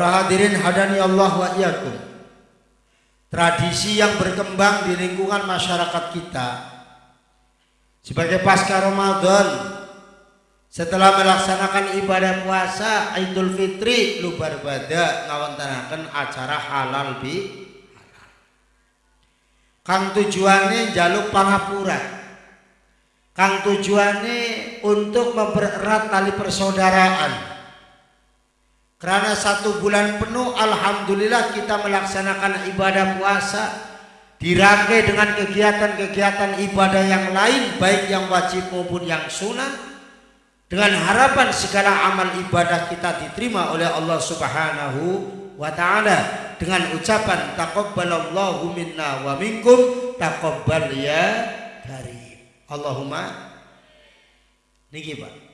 Para hadirin hadani Allah wa iyyakum. Tradisi yang berkembang di lingkungan masyarakat kita sebagai pasca Ramadan setelah melaksanakan ibadah puasa Idul Fitri lubar bada ngawontenaken acara halal bi Kang tujuannya jaluk pangapura. Kang tujuannya untuk mempererat tali persaudaraan karena satu bulan penuh Alhamdulillah kita melaksanakan ibadah puasa. Dirangkai dengan kegiatan-kegiatan ibadah yang lain Baik yang wajib maupun yang sunnah. Dengan harapan segala amal ibadah kita diterima oleh Allah subhanahu wa ta'ala. Dengan ucapan Taqabbalallahu minna wa minkum Taqabbal ya karim. Allahumma Niki Pak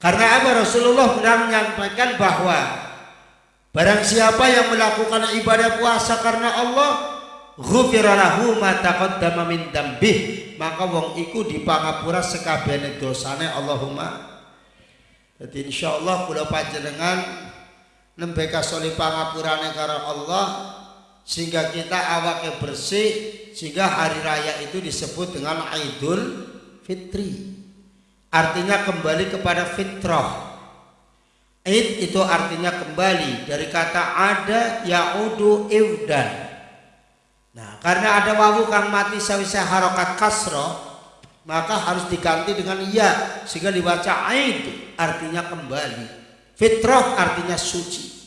karena apa? Rasulullah pernah menyampaikan bahwa barang siapa yang melakukan ibadah puasa karena Allah ghufira lahu ma taqaddama min dambih maka wong iku dipangapura sekabehane dosane Allahumma. Jadi insyaallah kula panjenengan nembe kasoli pangapurane karo Allah sehingga kita awake bersih sehingga hari raya itu disebut dengan Idul Fitri artinya kembali kepada fitrah. Id itu artinya kembali dari kata ada yaudu iwdan nah karena ada wawu kang mati sawise harokat kasro maka harus diganti dengan ya sehingga dibaca aid artinya kembali. Fitrah artinya suci.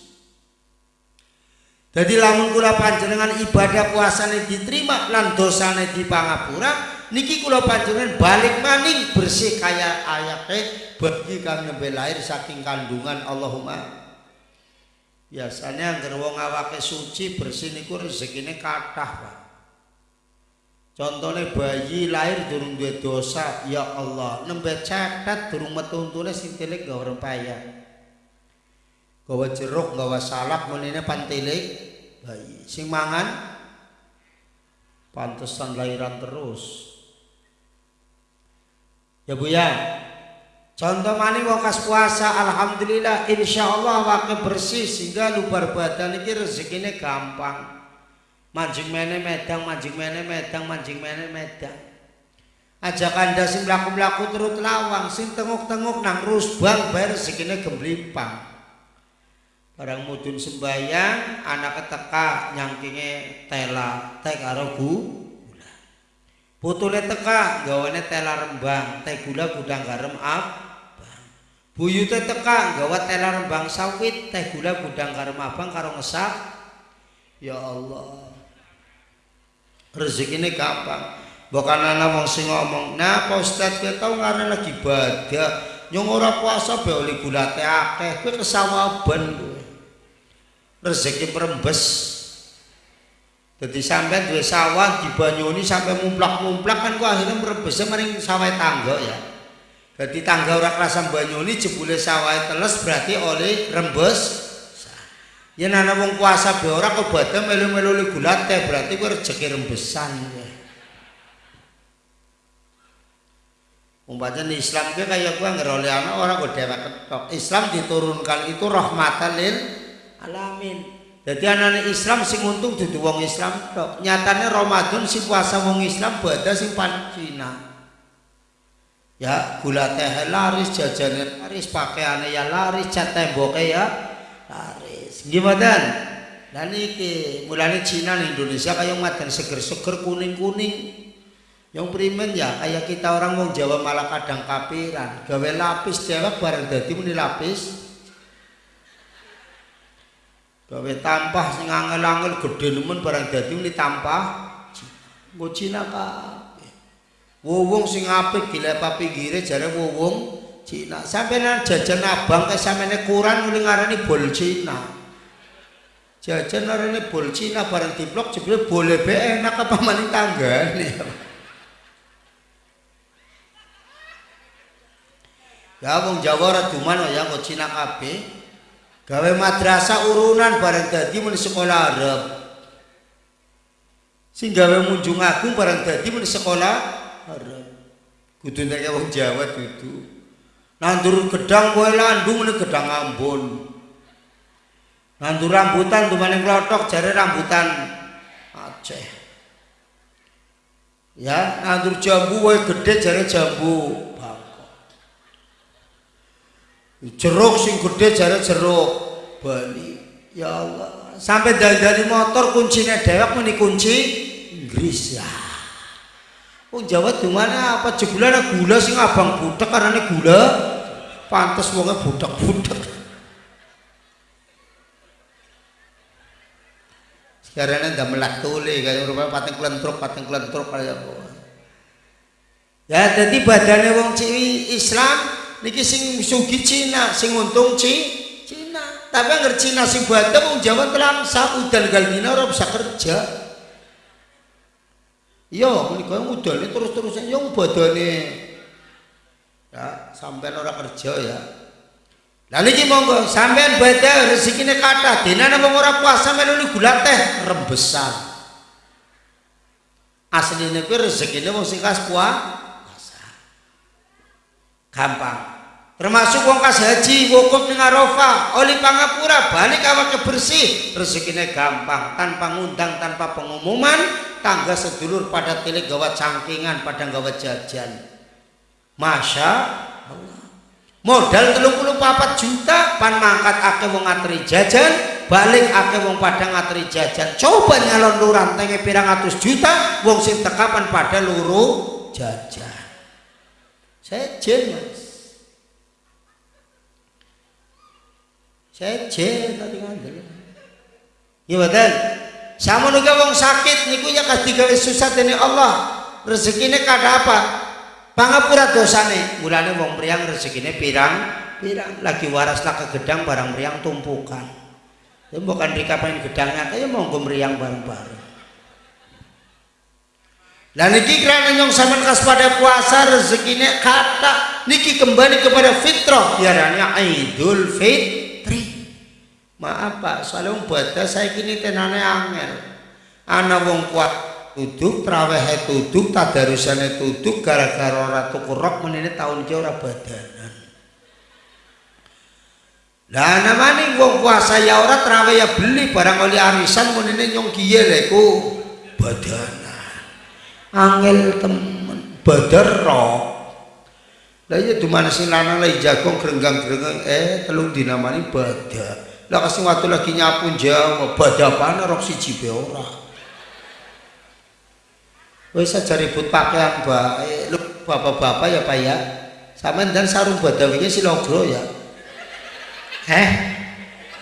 Jadi lamun kula panjenengan ibadah puasane diterima lan dosane dipangapura niki kula panjenengan balik maning bersih kaya ayate bagi kang nembe lahir saking kandungan Allahumma biasanya anggar wong awake suci bersih niku rezekine kathah Pak Contohnya bayi lahir durung duwe dosa, ya Allah, nembe cetet durung metu untune sing tilik gawe rempaya. Gawa jeruk, gawa salak menene pantilik bayi. Sing mangan pantesan lahiran terus. Ya Bu ya. Contoh mani wong kas puasa alhamdulillah insyaallah wakil bersih sehingga lubar badan iki rezekine gampang. Manjing mene medang, manjing mene medang, manjing mene medang. Ajak anda sing mlaku-mlaku turut lawang, sing tenguk-tenguk nang rusbang bayar rezekine gemblimpang. Barang mudun sembayang, anak keteka nyangkinge tela, teh karo Putune teka gawane tela rembang, teh gula gudang garam abang. Buyute teka gawa tela rembang sawit, teh gula gudang garam abang karo ngesak. Ya Allah. Rezeki ini gampang. Bukan anak wong sing ngomong, "Nah, Ustaz, kowe tau ngarep lagi badak, nyong ora puasa be oli gula teh akeh, kowe kesawaban kowe." Rezeki perembes jadi sampai dua sawah di Banyuni sampai mumplak-mumplak kan kok akhirnya merebesnya maring sawah tangga ya. Jadi tangga orang kerasa Banyuni jebule sawah teles berarti oleh rembes. Ya nana wong kuasa be ora kok badhe melu-melu gulat teh berarti kuwi rezeki rembesan. Ya. Umpamanya Islam ke kayak gua ngeroli anak orang kok dewek ketok. Islam diturunkan itu rahmatan lil alamin. Jadi anak Islam sing untung dudu wong Islam tok. Nyatane Ramadan si puasa wong Islam bada sing pan Cina. Ya, gula teh laris, jajanan laris, pakaiannya ya laris, cat temboknya ya laris. Gimana? Dan iki mulane Cina nih Indonesia kayak makan seger-seger kuning-kuning. Yang primen ya kayak kita orang wong Jawa malah kadang kapiran, gawe lapis dewek bareng dadi muni lapis gawe tampah sing angel-angel gedhe nemen barang dadi muni tampah. Nggo Cina kabeh wong sing apik dilepa pinggire jare wong Cina. Sampeyan jajan abang kae sampeyan kurang muni ngarani bol Cina. Jajan ngarani bol Cina barang diplok jebule boleh be enak apa maning tanggane ya wong Jawa ora duman ya nggo Cina kabeh gawe madrasah urunan bareng dadi muni sekolah Arab sing gawe munjung agung bareng dadi muni sekolah Arab kudu nek wong Jawa dudu nandur gedang kowe landung muni gedang Ambon Nandu rambutan dumane klothok jare rambutan Aceh. Ya, nandur jambu wae gede jare jambu. Jeruk sing gede jare jeruk Bali. Ya Allah, sampai dari motor kuncinya dewek meni kunci Inggris ya. Oh Jawa di mana apa jebulan gula sing abang budak karena gula pantas wongnya budak-budak. Karena ndak melak tuli kayak rupanya pating kelentruk pating kelentruk apa. Ya jadi badannya wong ciwi Islam niki sing sugi Cina, sing untung Ci Cina. Tapi anger Cina sing badan wong Jawa telangsa udan galmina ora bisa kerja. Iya, menika udane terus-terusan yang badane ya sampai ora kerja ya. Lalu niki monggo sampean beda rezekine kathah, dinane wong ora puasa melu gula teh rembesan. Asline kuwi rezekine wong sing kas puasa. Gampang. Termasuk wong kas haji wukuf ning Arafah, oli pangapura, balik awake bersih, rezekine gampang, tanpa ngundang, tanpa pengumuman, tangga sedulur pada tilik gawa cangkingan, pada gawa jajan. Masya modal telung puluh papat juta pan mangkat ake wong ngateri jajan balik ake wong padang ngateri jajan. Coba nyalon luran tenge pirang atus juta wong sing tekapan pada luru jajan. Sejen mas sejen tadi ngandel iya betul. Sama juga wong sakit niku ya kasih gawe susah ini Allah. Rezekinya kada apa? Pangapura dosane. Mulane wong mriyang rezekine pirang? Pirang. Lagi waras ke gedang barang mriyang tumpukan. Ya bukan dikapain gedangnya kaya monggo mriyang bareng-bareng. Lah niki kerana nyong sampean kas pada puasa rezekine kata niki kembali kepada fitrah. Diaranya Idul Fitri maaf Pak. Soalnya baca saya kini tenane angel. Ana wong kuat tuduk traweh tuduk tadarusane tuduk gara-gara ora tuku rok menene tahun ki ora badanan. Lah namane wong puasa ya ora traweh ya beli. Barang oli arisan menene nyong kiye lho iku. Badanan. Angel temen. Badar rok lah iya dumane sing lanang lagi jagong gerenggang-gerenggang eh telung dinamani badak lah kasih waktu lagi nyapu jauh badak apa rok siji be ora Wis saja ribut pakaian baik. Lu bapak-bapak ya Pak ya. Sampeyan dan sarung badawinya silogro ya. Eh?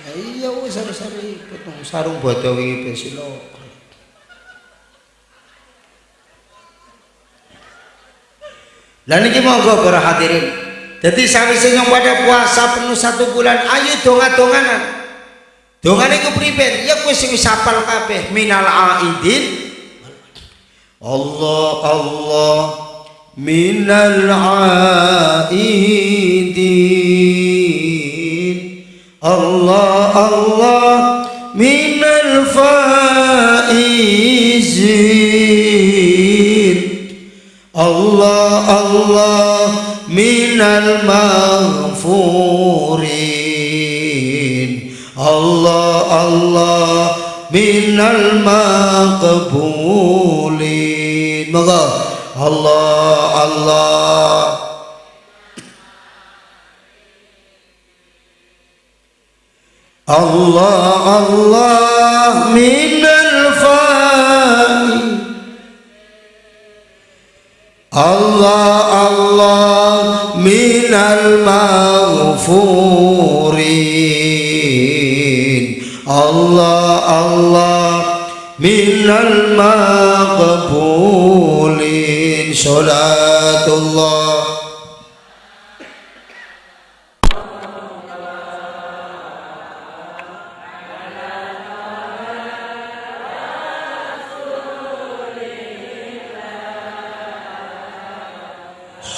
Ya iya wis harus ribut sarung badawi pe silogro. Lah niki monggo para hadirin jadi sawise senyum pada puasa penuh satu bulan ayo donga-donganan. Dongan itu pribadi ya kue sih sapal kabeh minal aidin. Allah Allah minal aidin. Allah Allah minal faizin. الله الله من المغفورين الله الله من المقبولين مغا الله الله الله الله من الله الله من المغفورين الله الله من المقبولين صلاة الله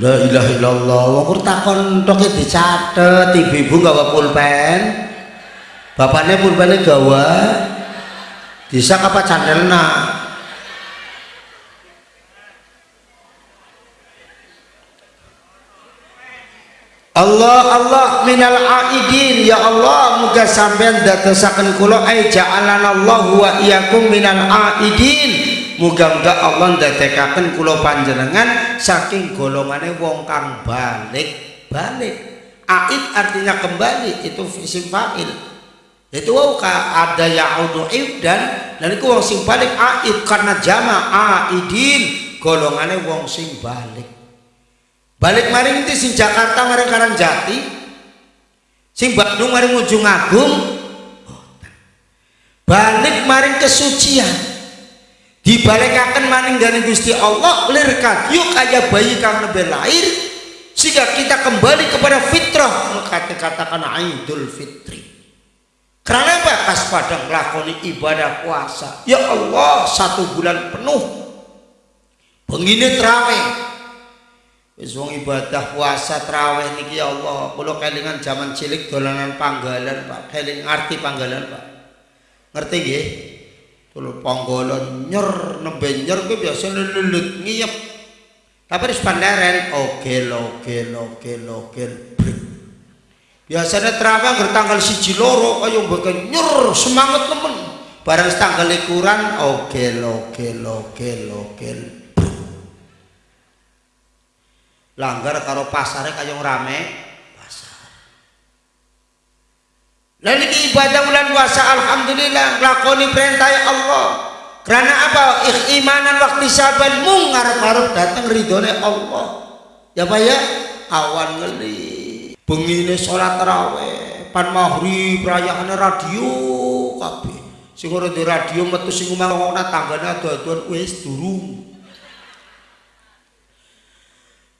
La ilaha illallah. Wong takon tok dicatet ibu-ibu gawa pulpen. Bapaknya pulpennya gawa bisa apa candelna Allah Allah minal aidin. Ya Allah muga sampean dadosaken kula ai Allah wa iyyakum minal aidin muga-muga Allah ndadekaken kula panjenengan saking golongane wong kang balik. Balik. Aid artinya kembali itu isim fa'il. Itu wow ada ya'udu ibdan dan itu wong sing balik aid karena jama aidin golongane wong sing balik. Balik maring itu sing Jakarta maring Karang Jati sing Bandung maring Ujung Agung? Balik maring kesucian dibalikaken maning dari Gusti Allah lir yuk aja bayi kang lebih lahir sehingga kita kembali kepada fitrah maka dikatakan Idul Fitri karena apa? kas padang lakoni ibadah puasa ya Allah satu bulan penuh pengini terawih wong ibadah puasa traweh niki ya Allah, kula kelingan zaman cilik dolanan panggalan, Pak. Keling ngerti panggalan, Pak. Ngerti nggih? Tulur panggalan nyer nembe nyer kuwi biasa lelut ngiyep. Tapi wis pandaren ogel ogel ogel ogel. Biasanya traweh ger tanggal siji loro kaya mbeken nyer semangat temen. Barang tanggal likuran ogel ogel ogel ogel. langgar karo pasare kaya rame iki ibadah bulan puasa alhamdulillah lakoni perintah Allah. Karena apa? Imanan waktu saban mung ngarep-ngarep datang ridhone Allah. Ya Pak ya? Awan ngeli. Bengine salat tarawih pan maghrib rayakane radio kabeh. Sing di radio metu sing omah ana tanggane adu-aduan wis durung.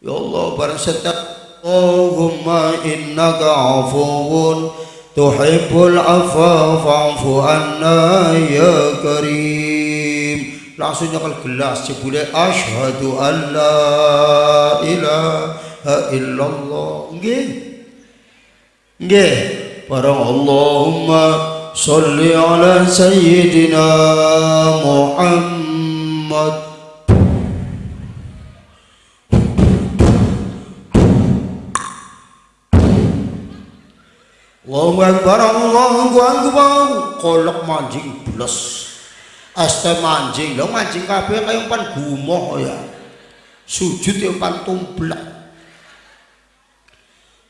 Ya Allah barang setiap Allahumma innaka afuun tuhibbul afwa fa'fu anna ya karim. Langsung nyakal gelas jebule asyhadu an la ilaha illallah. Nggih. Nggih. Barang Allahumma salli ala sayyidina Muhammad Allahu Akbar Allahu Akbar. Kolok mancing bles este mancing lo mancing kabeh kaya pan gumoh ya. Sujud yang pan tumblak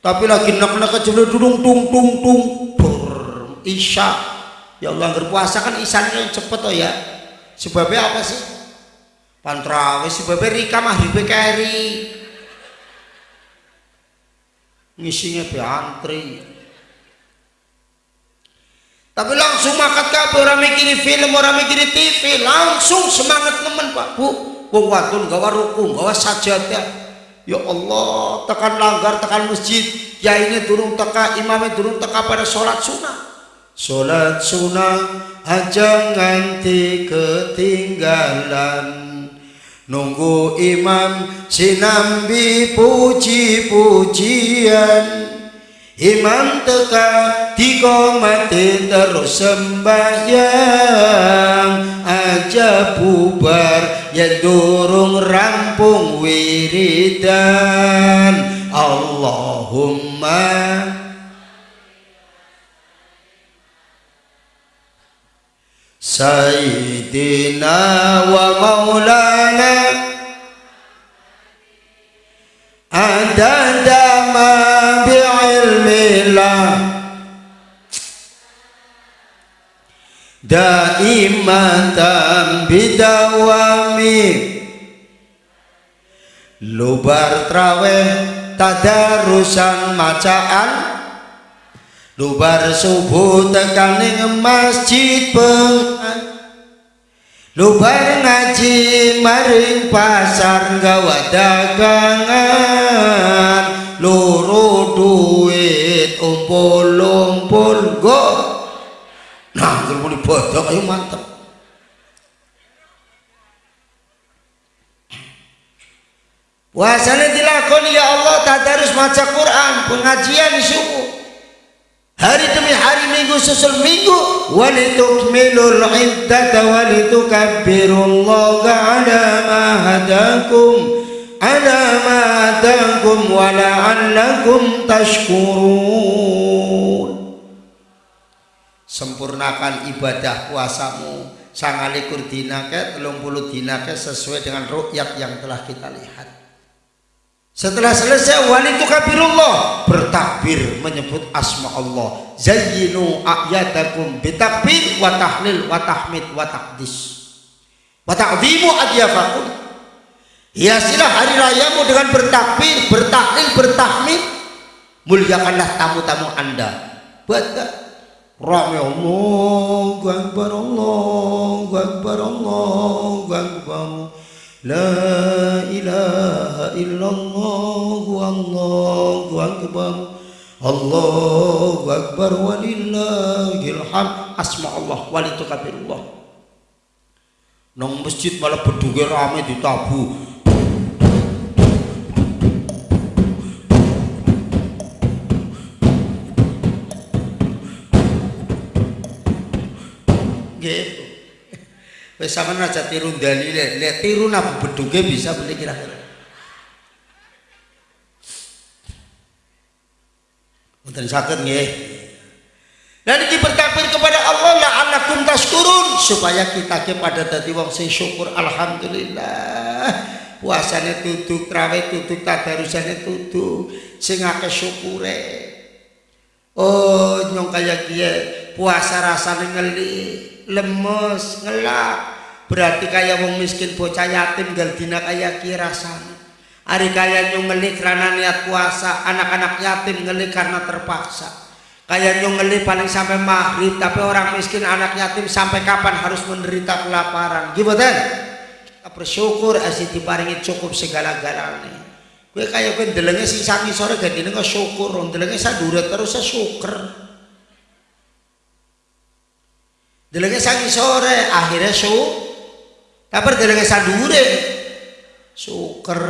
tapi lagi nak kecil dung tung tung tung ber isya. Ya Allah berpuasa kan isanya cepet oh ya. Sebabnya apa sih? Pantrawis sebabnya rika mah hibe keri ngisinya be antri tapi langsung makat kabeh orang mikiri film orang mikiri TV langsung semangat teman Pak. Bu wong wadon gawa rukun gawa sajadah. Ya Allah tekan langgar tekan masjid. Ya ini turun teka imamnya turun teka pada sholat sunnah. Sholat sunnah aja nganti ketinggalan. Nunggu imam sinambi puji-pujian Imam teka tiga mati terus sembahyang. Aja bubar ya durung rampung wiridan. Allahumma. Sayyidina wa maulana. Adada Daimatan bidawami. Lubar traweh tadarusan macaan. Lubar subuh tekaning masjid pengan Lubar ngaji maring pasar gawa dagangan. Loro duit umpul-umpul go anggere muni bodho ayo mantep. Puasanya dilakoni ya Allah tadarus maca Quran pengajian subuh. Hari demi hari minggu susul minggu. Walitukmilul iddata walitukabbirullaha ala ma hadakum ala ma hadakum wa la'allakum tashkurun sempurnakan ibadah puasamu sangalikur dinake telung puluh dinake sesuai dengan rukyat yang telah kita lihat setelah selesai wali kabirullah bertakbir menyebut asma Allah. Zayyinu ayatakum bitakbir wa tahlil wa tahmid wa taqdis. Wa ta'zimu adyafakum. Hiasilah hari rayamu dengan bertakbir, bertahlil, bertahmid. Muliakanlah tamu-tamu Anda. Baca Rame Allahu Akbar Allahu Akbar Allahu Akbar. La ilaha illallah Allahu Akbar. Allahu Akbar walillahil hamd. Asma Allah walitukabirullah. Nang masjid malah bedunge rame ditabu gitu Wes sampean aja tiru ndali lek lek tiru napa bedhuge bisa beli kira-kira. Mboten saged nggih. Dan iki bertakbir kepada Allah la'allakum tashkurun supaya kita ke pada dadi wong sing syukur alhamdulillah. Puasane tutup, trawe tutup, tadarusane tutup, sing akeh syukure. Oh, nyong kaya kiye puasa rasane ngeli, lemes, ngelak, berarti kaya wong miskin bocah yatim gal dina kaya kirasan hari kaya nyung ngeli karena niat puasa anak-anak yatim ngeli karena terpaksa. Kaya nyung ngeli paling sampai maghrib tapi orang miskin anak yatim sampai kapan harus menderita kelaparan? Gimana kita bersyukur asih diparingi cukup segala-galanya gue kaya gue delengnya sing sangi sore gak syukur. Delengnya sadure terus saya syukur delengnya sangi sore akhirnya syukur Kabar derenge sandure. Syukur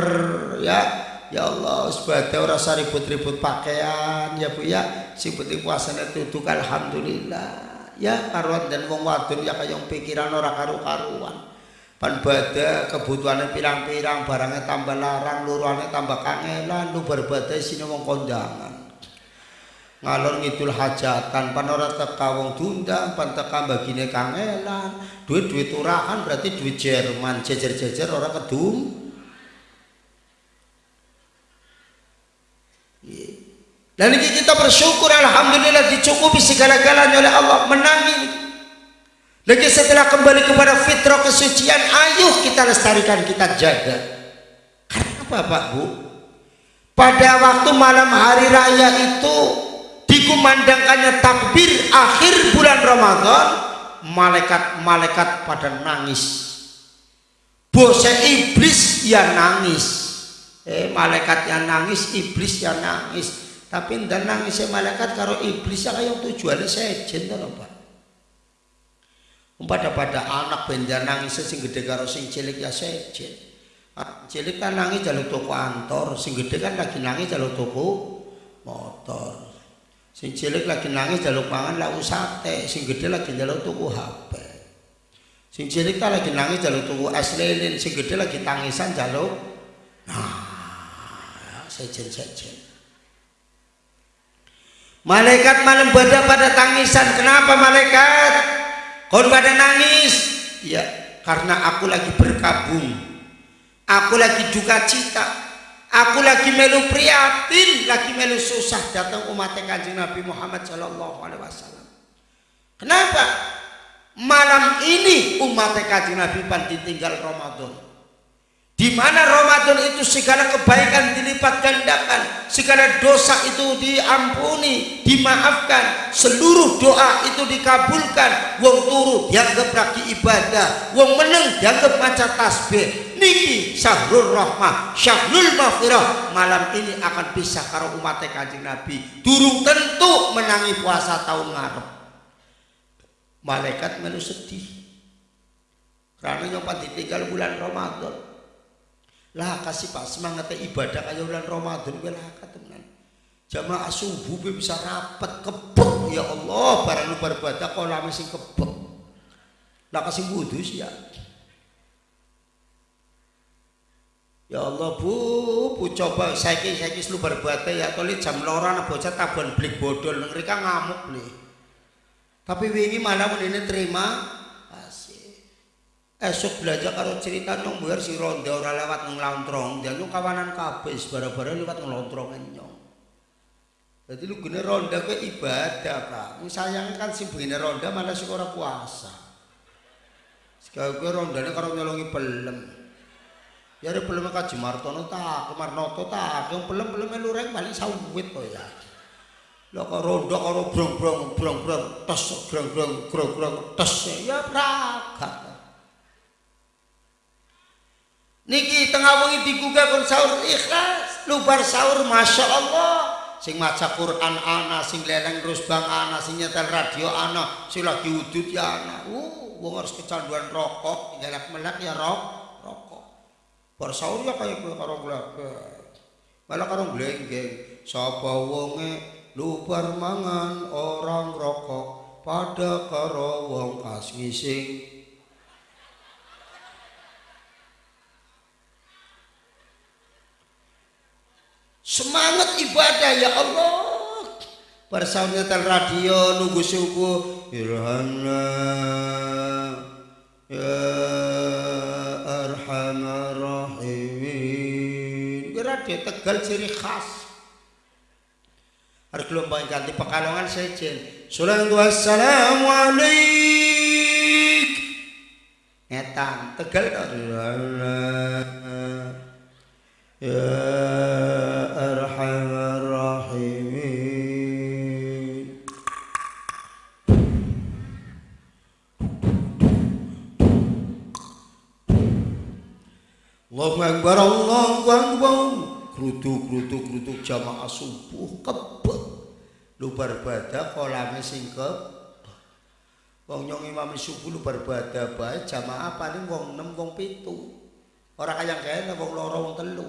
ya. Ya Allah, sebagai orang ribut-ribut pakaian ya Bu ya. Sing penting puasane tutuk alhamdulillah. Ya karuan dan wong wadon ya kaya pikiran ora karu-karuan. Pan bada kebutuhannya pirang-pirang barangnya tambah larang, luruannya tambah kangelan, lu berbada sini wong kondangan ngalor ngidul hajatan pan ora teka wong dundang pan bagine kangelan duit-duit turahan berarti duit Jerman. Jejer-jejer ora kedum dan ini kita bersyukur Alhamdulillah dicukupi segala-galanya oleh Allah menangi. Lagi setelah kembali kepada fitrah kesucian ayo kita lestarikan kita jaga. Karena apa Pak Bu? Pada waktu malam hari raya itu dikumandangkannya takbir akhir bulan Ramadan malaikat-malaikat pada nangis. Bose iblis ya nangis. Eh malaikat yang nangis iblis yang nangis. Tapi ndak nangis malaikat karo iblis ya kayak tujuannya sejen to Pak. Pada pada anak benda nangis sing gede karo sing cilik ya sejen. Cilik kan nangis jalur toko antor sing gede kan lagi nangis jalur toko motor Sing cilik lagi nangis jaluk mangan laku sate, sing gede lagi jaluk tuku HP. Sing cilik ta lagi nangis jaluk tuku es lilin, sing gede lagi tangisan jaluk nah, sejen-sejen. Malaikat malam pada pada tangisan. Kenapa malaikat? Kau pada nangis? Ya, karena aku lagi berkabung. Aku lagi duka cita Aku lagi melu prihatin, lagi melu susah datang umat kanjeng Nabi Muhammad Shallallahu Alaihi Wasallam. Kenapa? Malam ini umat kanjeng Nabi pan ditinggal Ramadan di mana Ramadan itu segala kebaikan dilipat gandakan segala dosa itu diampuni dimaafkan seluruh doa itu dikabulkan wong turu dianggap lagi ibadah wong meneng dianggap maca tasbih niki syahrul rahmah syahrul maghfirah. Malam ini akan bisa karo umat kanjeng Nabi. Durung tentu menangi puasa tahun ngarep. Malaikat melu sedih. Karena nyoba ditinggal bulan Ramadan. Lah kasih pak semangat ibadah kayak bulan Ramadan gue lah teman. Jamaah subuh bisa rapat kebek. Ya Allah barang lu berbadah kalau lama sing kebek? Lah kasih wudhu sih ya Ya Allah bu, bu coba saya saiki lu berbuat ya toli jam loran bocah tabon beli bodol mereka ngamuk nih. Tapi wingi mana ini terima kasih. Esok belajar karo cerita nong biar si ronda ora lewat nong lontrong, dia nong kawanan kabeh bara-bara lewat nong lontrongan nyong. Jadi lu gini ronda ke ibadah pak. Sayang kan si begini ronda malah si orang puasa. Sekarang gue rondanya karo nyolongi pelem. Ya ada belum kaji Martono tak, Marnoto tak, yang belum belum melureng paling sawit kok ya. Lo kok rondo karo brong brong brong brong tes brong brong brong brong tes ya prakat. Niki tengah wengi digugah kon sahur ikhlas, lubar sahur masya Allah. Sing maca Quran ana, sing leleng terus bang ana, sing nyetel radio ana, sing lagi udut ya ana. Uh, wong harus kecanduan rokok, ngelak melak ya rokok. Bar sahur ya kaya kowe karo glagak malah karo glenggeng. Sapa wonge lubar mangan orang rokok pada karo wong kas ngising. Semangat ibadah ya Allah. Bersama tel radio nunggu subuh. Irhana ya tegal ciri khas. Harus gelombang ganti pekalongan sejen salatu wassalamu alaik. Ngetan tegal ya Allahu Akbar Allahu Akbar grutuk-grutuk grutuk jamaah subuh kebek. Lu berbada kolame sing wong nyong imam subuh lu berbada bae jamaah paling wong 6 wong 7 ora kaya kene wong loro wong telu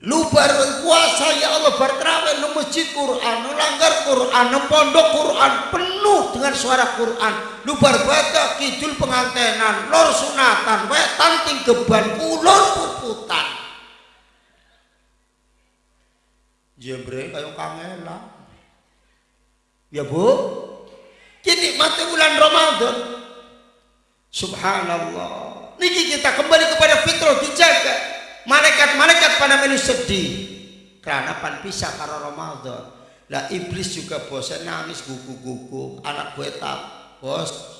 Lu berpuasa ya Allah berterawih di masjid Quran, lu langgar Quran, lu pondok Quran penuh dengan suara Quran. Lu berbada kidul pengantenan, lor sunatan, wetan tinggeban, kulon puputan. Jebre kayak kangela. Ya Bu, kini mati bulan Ramadan. Subhanallah. Niki kita kembali kepada fitrah dijaga malaikat-malaikat pada melu sedih. Karena pan pisah karo Ramadan. Lah iblis juga bosan nangis gugu-gugu anak gue tak bos.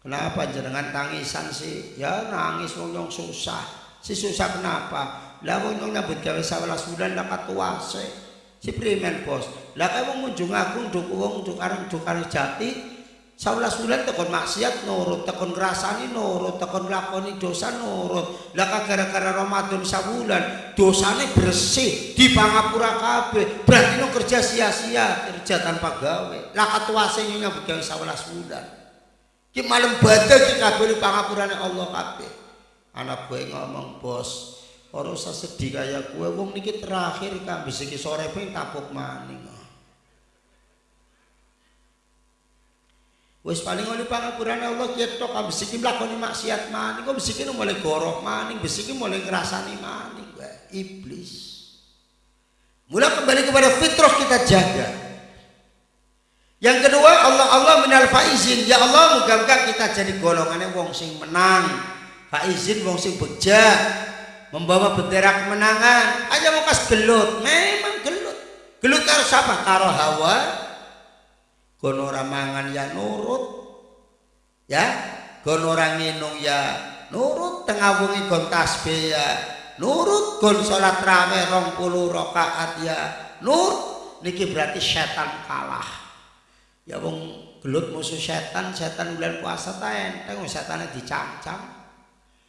Kenapa jenengan tangisan sih? Ya nangis wong susah. Si susah kenapa? Lah wong nyambut gawe 11 bulan lah katuase si primen bos. Lah wong ngunjung aku nduk wong nduk areng nduk jati Saulas bulan tekon maksiat nurut, tekon ngrasani nurut, tekon lakoni dosa nurut. Lah gara-gara Ramadan sabulan, dosane bersih di pangapura kabeh. Berarti no kerja sia-sia, kerja tanpa gawe. Lah katuase nyambut gawe 11 bulan. Ki malam badhe ki kabeh pangapurane Allah kabeh. Anak gue ngomong, "Bos, ora usah sedih kaya gue wong niki terakhir kan bisa sore ping tapuk maning." Wis paling oleh pangapurane Allah ketok abis iki mlakoni maksiat maning kok bisi iki mulai gorok maning bisi iki mulai ngrasani maning iblis. Mula kembali kepada fitrah kita jaga. Yang kedua Allah Allah minal faizin ya Allah muga-muga kita jadi golongannya wong sing menang. Faizin wong sing beja membawa bendera kemenangan. Aja mau kas gelut, memang gelut. Gelut karo siapa? Karo Hawa kono mangan ya nurut. Ya kono nginung ya nurut. Tengah wengi gon tasbih ya nurut. Gon salat rame 20 rakaat ya nur. Niki berarti setan kalah. Ya wong gelut musuh setan setan bulan puasa ta enteng setane dicam-cam.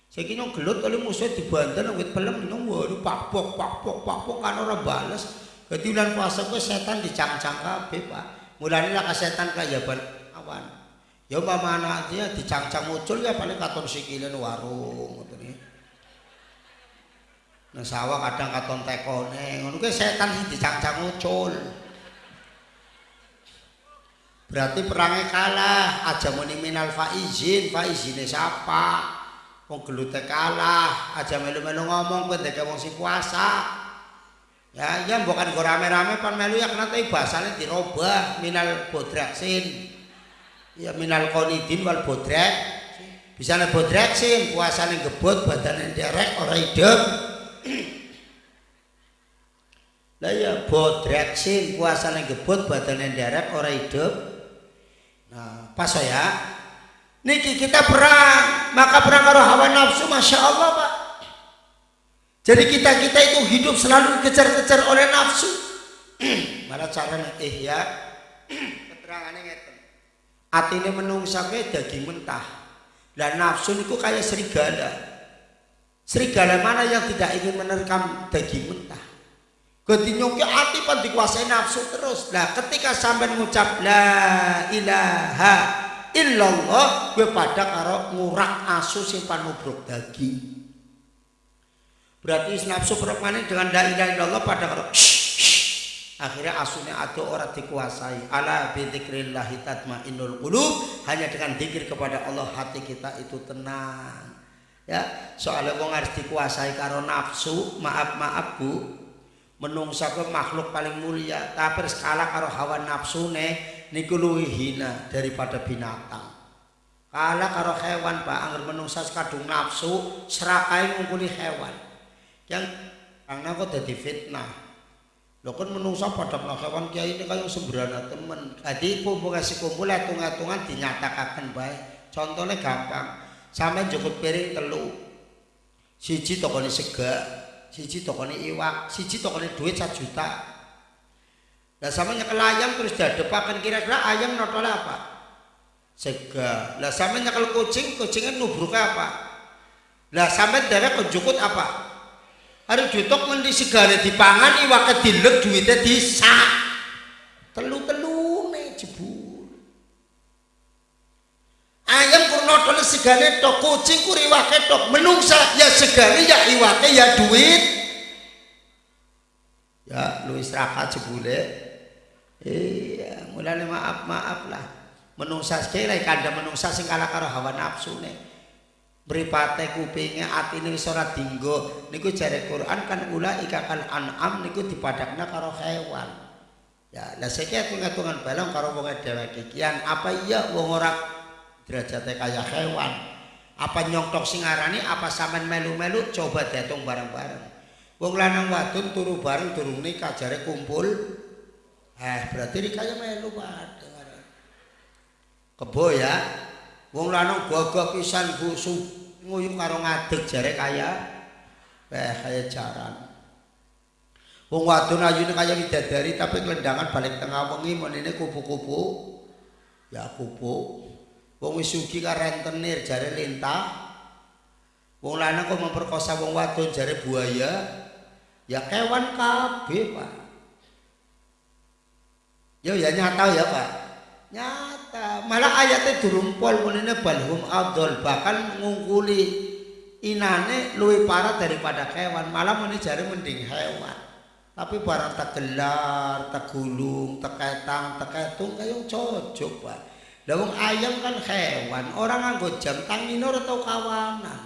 Saiki gelut oleh musuh dibanten wit pelem nyong waduh pakpok pakpok pakpok kan ora bales. Dadi bulan puasa kuwi setan dicang-cang kabeh, Pak. Mulane lah setan kaya awan. Ya mama anaknya dicang-cang muncul ya paling katon sikile warung ngoten iki. Nah sawah kadang katon tekone, ngono kuwi setan sing dicang-cang muncul. Berarti perangnya kalah, aja muni minal faizin, faizine siapa? Wong gelute kalah, aja melu-melu ngomong kowe ndek wong sing puasa. Ya, ya bukan go rame-rame pan melu ya kena tapi bahasane dirobah minal bodraksin. Ya minal konidin wal bodrak. Bisa nek bodraksin puasane gebut badane derek ora hidup. Lah ya bodraksin puasane gebut badane derek ora hidup. Nah, pas ya. Niki kita perang, maka perang karo hawa nafsu, masya Allah pak. Jadi kita kita itu hidup selalu dikejar-kejar oleh nafsu. Malah cara eh ya, keterangannya ngeten. Atine menungsake daging mentah. Dan nafsu niku kayak serigala. Serigala mana yang tidak ingin menerkam daging mentah? Ketinyoke ati pan dikuasai nafsu terus. Nah, ketika sampai mengucap la ilaha illallah gue pada karo ngurak asu sing panubruk daging berarti nafsu perempuan dengan la ilaha illallah pada karo akhirnya asunya ada orang dikuasai. Ala bidzikrillahi tatmainnul qulub. Hanya dengan zikir kepada Allah hati kita itu tenang. Ya soalnya wong harus dikuasai karo nafsu. Maaf maaf bu. Menungsa makhluk paling mulia. Tapi skala karo hawa nafsu nih niku luwih hina daripada binatang. Kala karo hewan Pak. Angger menungsa kadung nafsu serakai ngungkuli hewan. Yang karena kok dadi fitnah. Lho kan menungsa pada hewan kiai ini kayak sembrana temen. Jadi kumpul kasih kumpul hitung-hitungan dinyatakan baik. Contohnya gampang. Sampai cukup piring telu. Siji tokone sega, siji tokone iwak, siji tokone duit 1 juta. Lah sama nyekel ayam terus dadepaken kira-kira ayam notole apa? Sega. Lah sama nyekel kucing, kucingnya nubruk apa? Lah sampe derek konjukut apa? Hari jutok ngendi segala dipangan iwake dilek duitnya disak. Telu-telu nih jebul. Ayam kurnotole segane tok, kucing kur iwake tok. Menungsa ya segane ya iwake ya duit. Ya lu istirahat jebule. Iya, mulane maaf maaf lah. Menungsa sekali kanda menungsa sing kalah karo hawa nafsu Beripate kupinge atine wis ora dinggo. Niku jare Quran kan ula ikakal an'am niku dipadakna karo hewan. Ya, lah saiki atung-atungan balong karo wong dheweke kian apa iya wong ora derajate kaya hewan. Apa nyongtok sing arani apa sampean melu-melu coba diatung bareng-bareng. Wong lanang wadon turu bareng durung nikah jare kumpul Eh berarti ini kaya melu pada Kebo ya. Wong lanang gagah pisan busu nguyung karo ngadeg jare kaya eh kaya jaran. Wong wadon ayune kaya widadari tapi kelendangan balik tengah wengi menene kupu-kupu. Ya kupu. Wong wis sugih ka rentenir jare lintah. Wong lanang kok memperkosa wong wadon jare buaya. Ya kewan kabeh, Pak. Yo ya nyata ya Pak. Nyata. Malah ayatnya durumpol menine balhum abdul bahkan ngungkuli inane luwih parah daripada hewan. Malah meni jari mending hewan. Tapi barang tak gelar, tak gulung, tak ketang, tak ketung kaya cocok Pak. Lah wong ayam kan hewan, orang nganggo jam tangan ora tau kawanan.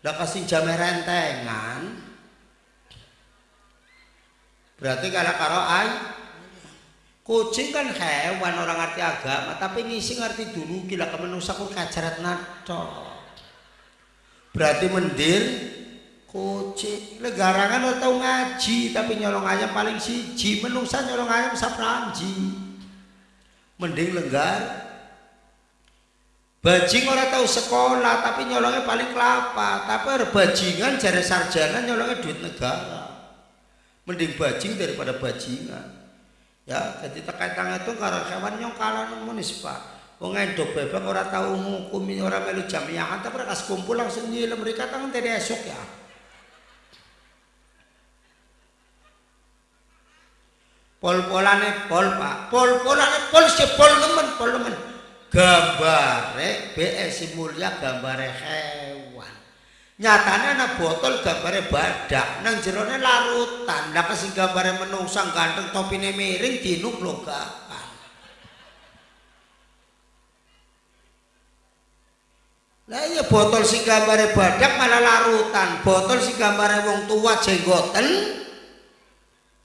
Lah kasih jam rentengan. Berarti kalau karo ayam Kucing kan hewan orang ngerti agama, tapi ngisi ngerti dulu gila kemenusa kok kajarat nato. Berarti mendir kucing. Legarangan lo tau ngaji tapi nyolong ayam paling siji. Menungsa nyolong ayam sapranji mending lenggar. Bajing orang tahu sekolah tapi nyolongnya paling kelapa. Tapi bajingan jari sarjana nyolongnya duit negara. Mending bajing daripada bajingan ya jadi terkait itu karena hewan yang kalah nulis pak. Wong endok bebek ora tahu ngukumi ora melu jamiah tapi mereka kumpul langsung nyilem mereka tangan dari esok ya. Pol-polane pol Pak. Pol-polane pol si pol nemen pol nemen. Gambare BS Mulia gambare hewan nyatane ana botol gambare badak nang jerone larutan. Lah kesing gambare menungsang ganteng topine miring dinuk loga Lah iya botol sing gambare badak malah larutan, botol sing gambare wong tua jenggoten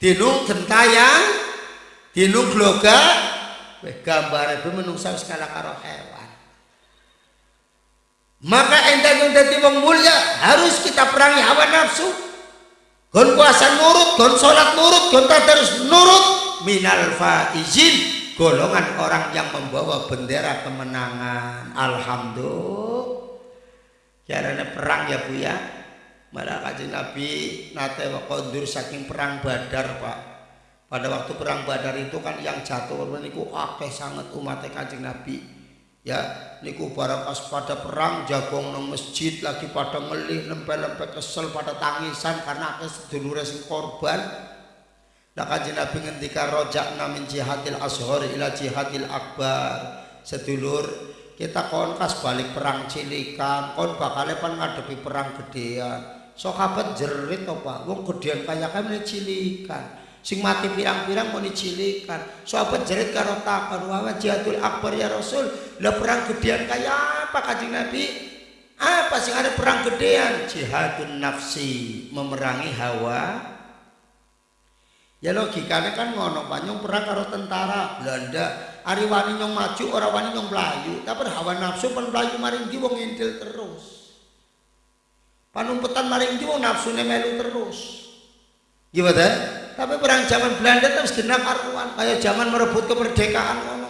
dinung gentayang, dinung gloga, weh gambare itu menungsa skala karo hewan. Maka enteng yang dadi wong mulia harus kita perangi hawa nafsu. Gon puasa nurut, gon salat nurut, gon terus nurut minal faizin golongan orang yang membawa bendera kemenangan. Alhamdulillah. Caranya perang ya Bu ya. Malah kajian Nabi nate kondur saking perang badar Pak. Pada waktu perang badar itu kan yang jatuh niku akeh sangat umat kajian Nabi ya niku barang pas pada perang jagung nang masjid lagi pada ngelih lempel-lempel kesel pada tangisan karena akeh sedulure sing korban Nah kanjeng Nabi ngendika rojak namin jihadil ashor ila jihadil akbar. Sedulur kita kon kas balik perang cilikan, kon bakal pan ngadepi perang gedean. Sahabat jerit to Pak, wong gedean kaya kami cilikan. Sing mati pirang-pirang mau dicilikan. Sahabat jerit karo takon, "Wa jihadul akbar ya Rasul." Lah perang gedean kaya apa kanjeng Nabi? Apa sing ada perang gedean? Jihadun nafsi, memerangi hawa Ya logikanya kan ngono Pak, perang karo tentara Belanda. Ari wani nyong maju, ora wani nyong melayu. Tapi hawa nafsu pen melayu maring wong ngintil terus. Panumpetan maring di wong nafsune melu terus. Gimana? Tapi perang zaman Belanda terus genap karuan kayak zaman merebut kemerdekaan ngono.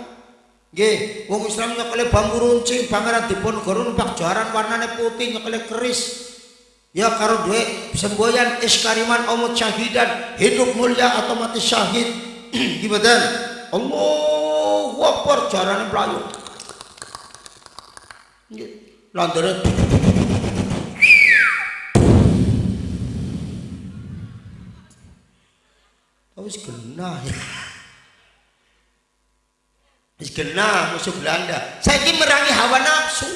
Nggih, wong Islam nyekele bambu runcing, pangeran Diponegoro numpak jaran warnane putih nyekele keris. Ya karo duit semboyan iskariman omot syahidan hidup mulia atau mati syahid gimana Allah Akbar jarane melayu landare wis genah ya. Wis genah musuh Belanda. Saiki merangi hawa nafsu.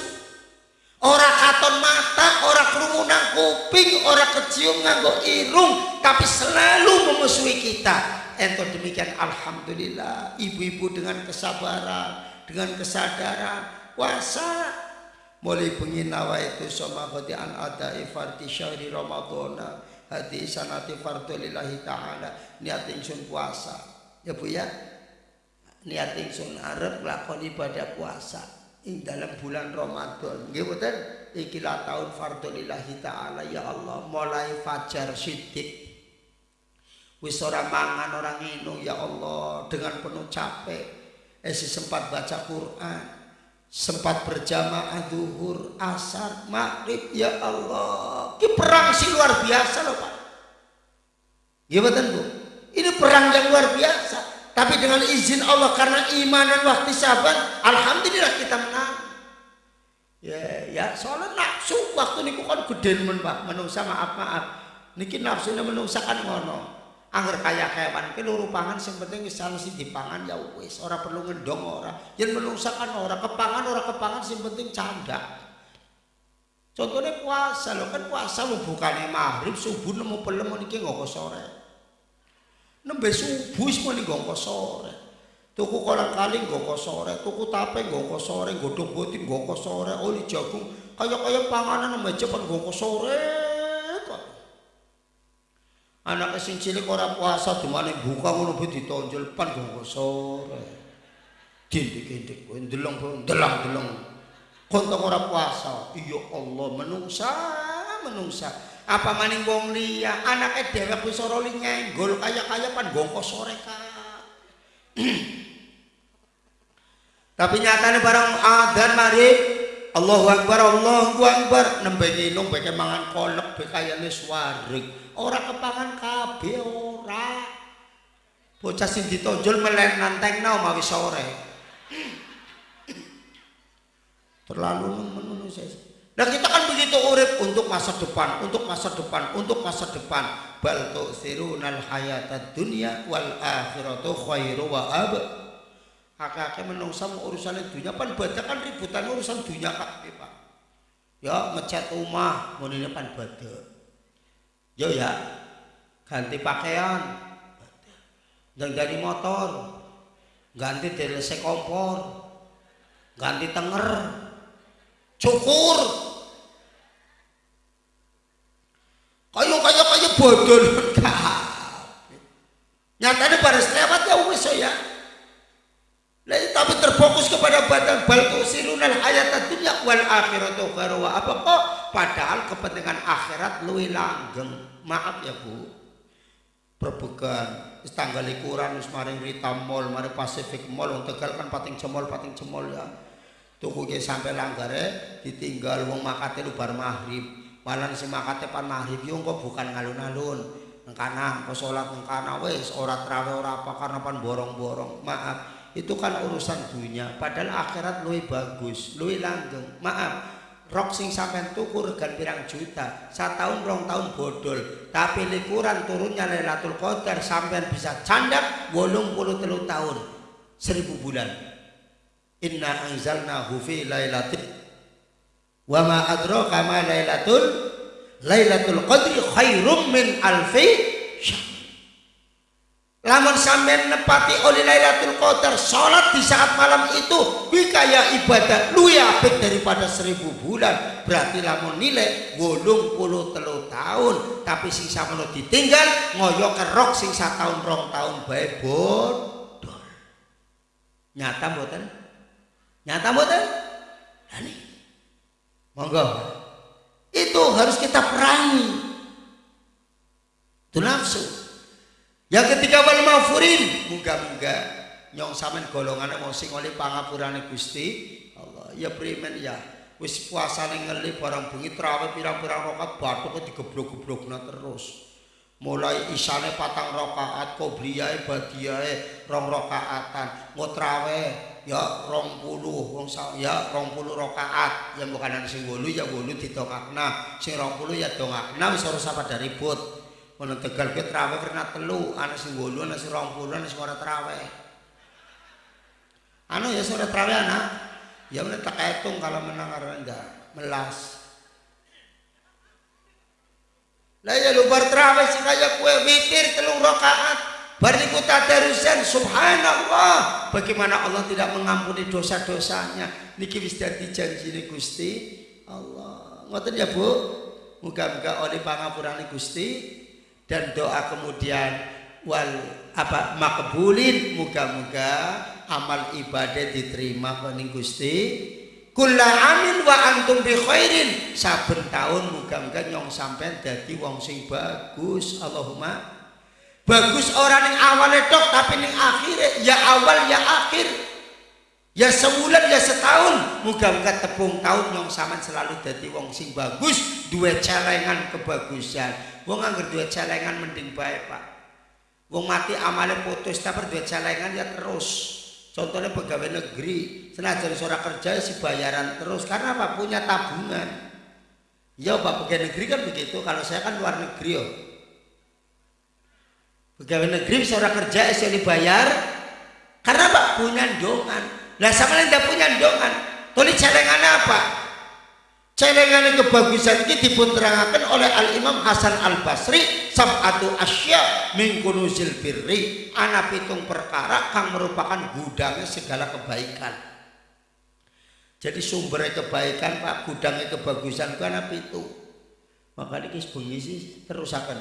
Ora katon mata, ora kerumunan kuping, ora kecium nganggo irung, tapi selalu memusuhi kita. Ento demikian alhamdulillah, ibu-ibu dengan kesabaran, dengan kesadaran, puasa. Mulai nawa itu sama khati an ada ifarti syahri ramadhana hati sanati fardu lillahi ta'ala. Niat ingsun puasa. Ya bu ya? Niat ingsun arep lakon ibadah puasa ing dalam bulan Ramadan. Nggih mboten? Iki la taun fardhu lillahi taala. Ya Allah mulai fajar sidik wis ora mangan ora nginum ya Allah dengan penuh capek. Esi sempat baca Quran sempat berjamaah duhur asar maghrib ya Allah ini perang sih luar biasa loh Pak gimana Bu ini perang yang luar biasa tapi dengan izin Allah karena iman dan waktu sahabat, alhamdulillah kita menang. Ya, ya soalnya nafsu waktu niku kan gede men Pak, menungsa maaf maaf. Niki nafsunya menungsa kan ngono. Angger kaya hewan ki luru pangan sing penting wis sing dipangan ya wis, ora perlu ngendong ora. Yen menungsa kan ora kepangan ora kepangan sing penting canda. Contohnya puasa lo kan puasa lo bukannya maghrib subuh nemu pelem niki ngoko sore nembe subuh semua nih gongko sore tuku kolang kaling gongko sore tuku tape gongko sore godong botin gongko sore oli jagung kayak kayak panganan nembe cepat gongko sore anak sing cilik ora puasa dimana buka ngono be ditonjol pan gongko sore. Dindik-dindik kowe ndelong ndelong-ndelong kontong ora puasa? Iya Allah menungsa menungsa. Apa maning wong liya? Anake dhewe wis ora li nyenggol kaya-kaya pan gongko sore ka tapi nyatane barang adzan mari Allahu akbar Allahu akbar. Nembe nginung beke mangan kolek be kayane swaring ora kepangan kabeh ora. Bocah sing ditonjol melen nantengna mawi sore. Terlalu menunggu saya Nah kita kan begitu urip untuk masa depan, untuk masa depan, untuk masa depan. bal tu'thirunal hayatad dunya wal akhiratu khairu wa ab akeh-akeh menungsa urusan dunia. Pan badak kan ributan urusan dunia kabeh Pak. Ya ngecat rumah ini pan badak yo ya. Ganti pakaian. Dan dari motor. Ganti DLC kompor. Ganti tenger. Cukur. Kayu kayu kayu bodol. Nyatanya baris lewat ya wis ya tapi terfokus kepada badan bal tusirunal hayat dunya wal akhiratu khairu apa kok? Padahal kepentingan akhirat luwih langgeng. Maaf ya Bu. Perbukan wis tanggal likuran wis Rita Mall mari Pacific Mall Tegal kan pating cemol pating cemol ya. Tuku ge sampai langgare ditinggal wong makate lu bar maghrib malah si makate pan maghrib yo kok bukan ngalun-alun. Engkana kok salat engkana wis ora trawe ora apa karena pan borong-borong. Maaf itu kan urusan dunia. Padahal akhirat luwih bagus luwih langgeng. Maaf rok sing sampean tuku regan pirang juta tahun rong tahun bodol. Tapi likuran turunnya Lailatul Qadar sampean bisa candak wolung puluh telu tahun seribu bulan. Inna anzalnahu fi lailatul wa ma adraka ma lailatul lailatul qadri khairum min alfi Lamun sampean nepati oleh Lailatul Qadar salat di saat malam itu bikaya ibadah luwih apik daripada seribu bulan. Berarti lamun nilai wolung puluh telu tahun tapi sing samono ditinggal ngoyo kerok sing tahun rong tahun bae bodol. Nyata mboten? Nyata mboten? Lah Monggo. Itu harus kita perangi. Itu nafsu. Yang ketiga wal mafurin, muga-muga nyong samen golongan mau sing oleh pangapurane Gusti Allah. Ya primen ya. Wis puasane ngeli barang bengi traweh pirang-pirang rakaat bathuk digeblok-geblokna terus. Mulai isane patang rakaat, kobriyae badiyae rong rakaatan, ngotrawe ya rong puluh wong ya rong puluh rakaat yang bukan sing wolu ya wolu didongakna sing rong puluh ya dongakna wis ora pada ribut Ono Tegal ke traweh karena telu, ana sing 8, ana sing 20, ana sing ora traweh. Anu ya sore traweh anak. Ya meneh tak hitung kalau menang karena enggak melas. Lah ya lu bar traweh sing kaya kue witir telung rakaat. Bar niku tadarusan subhanallah. Bagaimana Allah tidak mengampuni dosa-dosanya. Niki wis dadi janjine Gusti Allah. Ngoten ya Bu. Muga-muga oleh pangapurane Gusti dan doa kemudian wal apa makbulin muga-muga amal ibadah diterima kening Gusti. Kula amin wa antum bi khairin. Saben tahun muga-muga nyong sampean dadi wong sing bagus Allahumma. Bagus orang yang awalnya tok tapi ning akhirnya ya awal ya akhir. Ya sebulan ya setahun. Muga-muga tepung tahun nyong sampean selalu dadi wong sing bagus dua celengan kebagusan Wong anggar duit celengan mending baik pak. Wong mati amalnya putus tapi duit celengan ya terus. Contohnya pegawai negeri, senajan seorang kerja si bayaran terus karena apa punya tabungan. Ya pak pegawai negeri kan begitu. Kalau saya kan luar negeri yo. Pegawai negeri seorang kerja sih dibayar karena pak punya dongan. Lah sama yang tidak punya dongan. Tulis celengan apa? Celengan kebagusan ini dipunterakan oleh Al-Imam Hasan Al-Basri sab'atu asya min kunuzil birri. Ana pitung perkara kang merupakan gudangnya segala kebaikan. Jadi sumber kebaikan Pak gudangnya kebagusan itu ana pitu. Maka ini bengi sih terus akan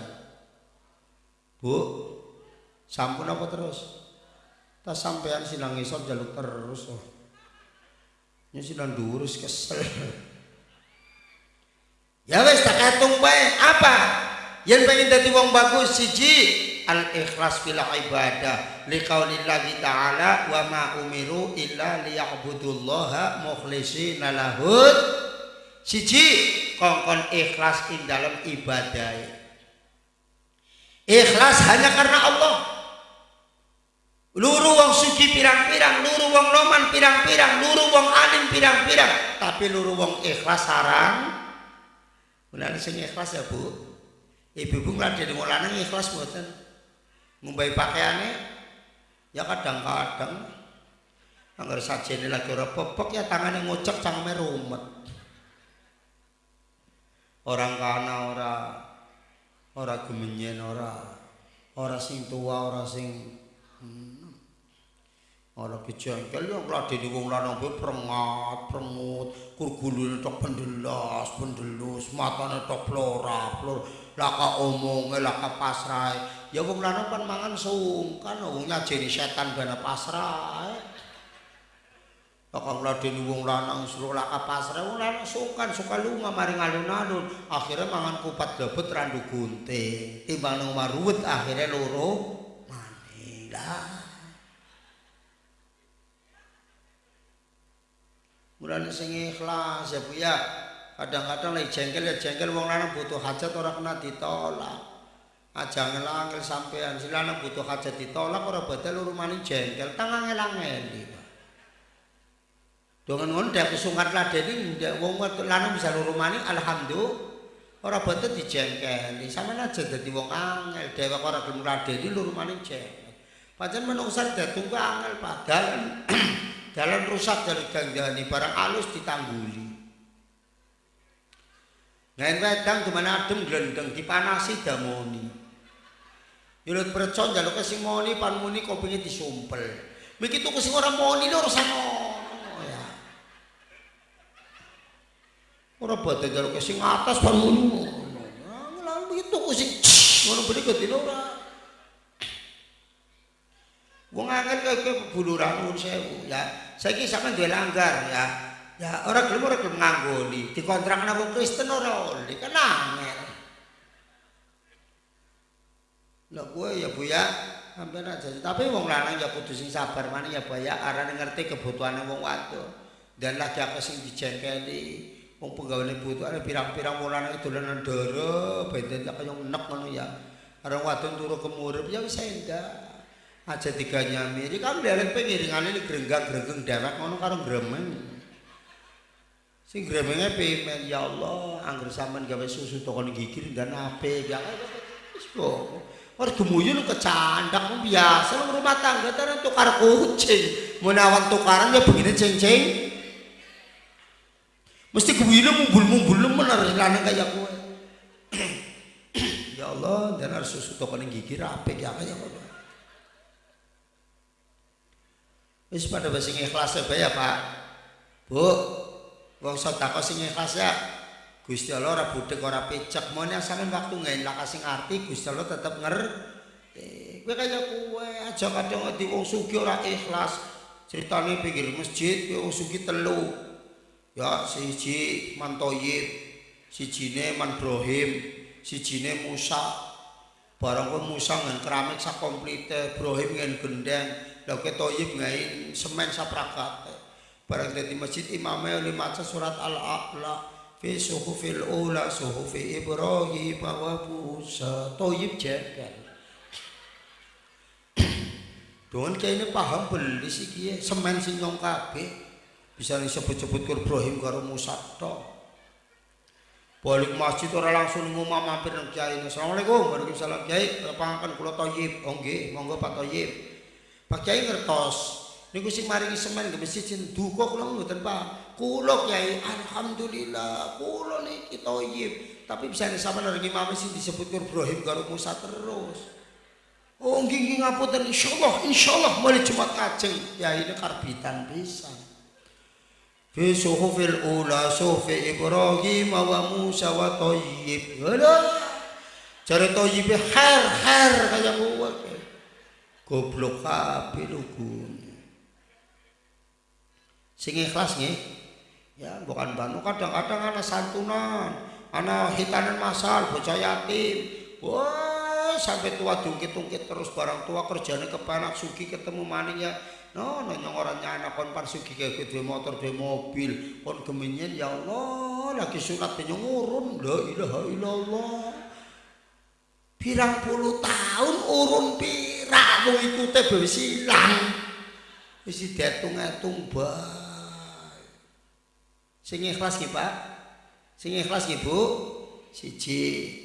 Bu sampun apa terus? Tak sampean sinang isor jaluk terus oh. ini sinang durus kesel Ya wes tak katung bae. Apa? Yang pengen dadi wong bagus siji al ikhlas fil ibadah liqaulillahi ta'ala wa ma umiru illa liya'budullaha mukhlishina lahud siji kongkon ikhlas ing dalam ibadah ikhlas hanya karena Allah luru wong suci pirang-pirang luru wong loman pirang-pirang luru wong alim pirang-pirang tapi luru wong ikhlas sarang Benar sing ikhlas ya Bu. Ibu-ibu ngladeni wong lanang ikhlas mboten. Ngumbai pakaiane ya kadang-kadang Angger sajene lagi ora popok ya tangane ngocek cangkeme rumet. Orang kana ora ora gemenyen ora ora sing tua ora sing hmm, ora kejengkel yo ngladeni wong lanang be prengat prengut kur gulune tok pendelas pendelus matane tok plora plor laka omonge laka pasrahe. Ya wong lanang kan mangan sungkan wong nyajeni setan ben pasrahe. Kakang ladeni wong lanang suruh laka pasrah wong lanang sukan suka lunga maring alun-alun akhirnya mangan kupat debet randu gunting timbang nang maruwet akhirnya loro manila Mulane sing ikhlas ya Bu ya. Kadang-kadang lagi jengkel ya jengkel. Wong lanang butuh hajat ora kena ditolak. Aja ngelangil sampean. Si lanang butuh hajat ditolak ora loro maning jengkel. Tangan ngelangeli Dengan ngono dhek kesungkat ladeni ndek wong lanang bisa loro maning alhamdulillah. Ora boten dijengkeli. Sampeyan aja dadi wong angel. Dhewek ora gelem ladeni loro maning jengkel. Pancen menungsa ku angel padahal dalam rusak dari ganjani barang halus ditangguli. Ngain wedang dimana adem gelendeng dipanasi damoni. Yulut percon jalo kasih moni pan moni kopinya disumpel. Begitu kasih orang moni lo rusak ya. orang badai jalo kasih ngatas pan moni lalu begitu kasih ngono berikut ini orang Wong angel kaya buluran nuwun sewu ya. Saiki sampean duwe langgar ya. Ya ora gelem ora gelem nganggoni. Dikontrak nang wong Kristen ora oleh kan angel. Lah kowe ya Bu ya sampean aja. Tapi wong lanang ya kudu sing sabar maneh ya Bu ya arane ngerti kebutuhane wong wadon. Dan lagi apa sing dijengkeli. wong penggaweane butuh ada pirang-pirang mulane dolanan dara benten kaya nek ngono ya areng wadon turu kemurip ya wis endah aja tiga nyami iki kan derek pengiringane iki grenggang-grenggeng dewek ngono karo gremeng sing gremenge pimen ya Allah angger sampean gawe susu toko gigi dan ape ya wis kok Ora gemuyun kecandak biasa rumah tangga tenan tukar kucing. Menawan tukaran ya begini ceng-ceng. Mesti kewira mumbul-mumbul bener lanang kaya kowe. ya Allah, dan susu toko ning gigi rapi ya kaya kowe. Wis pada basa ikhlas ya, Pak. Bu, wong sedekah sing ikhlas ya. Gusti Allah ora budek ora pecek, mone asale waktu ngelak sing arti Gusti Allah tetep ngerti. Kowe kaya kowe aja kadang di wong sugih ora ikhlas. Ceritane pinggir masjid, wong sugih telu. ya siji mantoyib sijine manbrohim sijine musa barang pun musa ngan keramik sak komplite brohim ngan gendeng lha ke toyib ngai semen saprakat barang dadi masjid imame oleh maca surat al-a'la fi suhufil ula suhufi ibrahim wa musa toyib jekel Don kene paham beli siki semen sing nyong kabeh bisa disebut-sebut ke Ibrahim karo Musa tok. Balik masjid ora langsung ngomong mampir nang Kiai. Assalamualaikum. Waalaikumsalam Kiai. Lapangan kula Thayyib. Oh nggih, monggo Pak Thayyib. Pak Kiai ngertos. Niku sing maringi semen ke masjid sing duka kula mboten Pak. Kula Kiai alhamdulillah kula niki Thayyib. Tapi bisa sama nang imam sing disebut Ibrahim karo Musa terus. Oh nggih nggih ngapunten insyaallah insyaallah mulai Jumat kajeng. Ya ini karbitan pisan. fi suhufil ula sufi Ibrahim wa Musa wa Tayyib. Ngono. Jare Tayyib her her kaya kuwe. Goblok kabeh lugu. Sing ikhlas nggih. Ya, bukan banu kadang-kadang ana santunan, ana hitanan masal bocah yatim. Wah, sampai tua tungkit-tungkit terus barang tua kerjane kepanak sugi ketemu maning ya No, no nyong ora nyana kon par sugi ke duwe motor duwe mobil, kon gemenyen ya Allah, lagi sunat nyong urun, la ilaha illallah. Pirang puluh tahun urun pirang mung ikute wis ilang. Wis diatung-atung bae. Sing ikhlas ki, Pak. Sing ikhlas ki, Bu. Siji.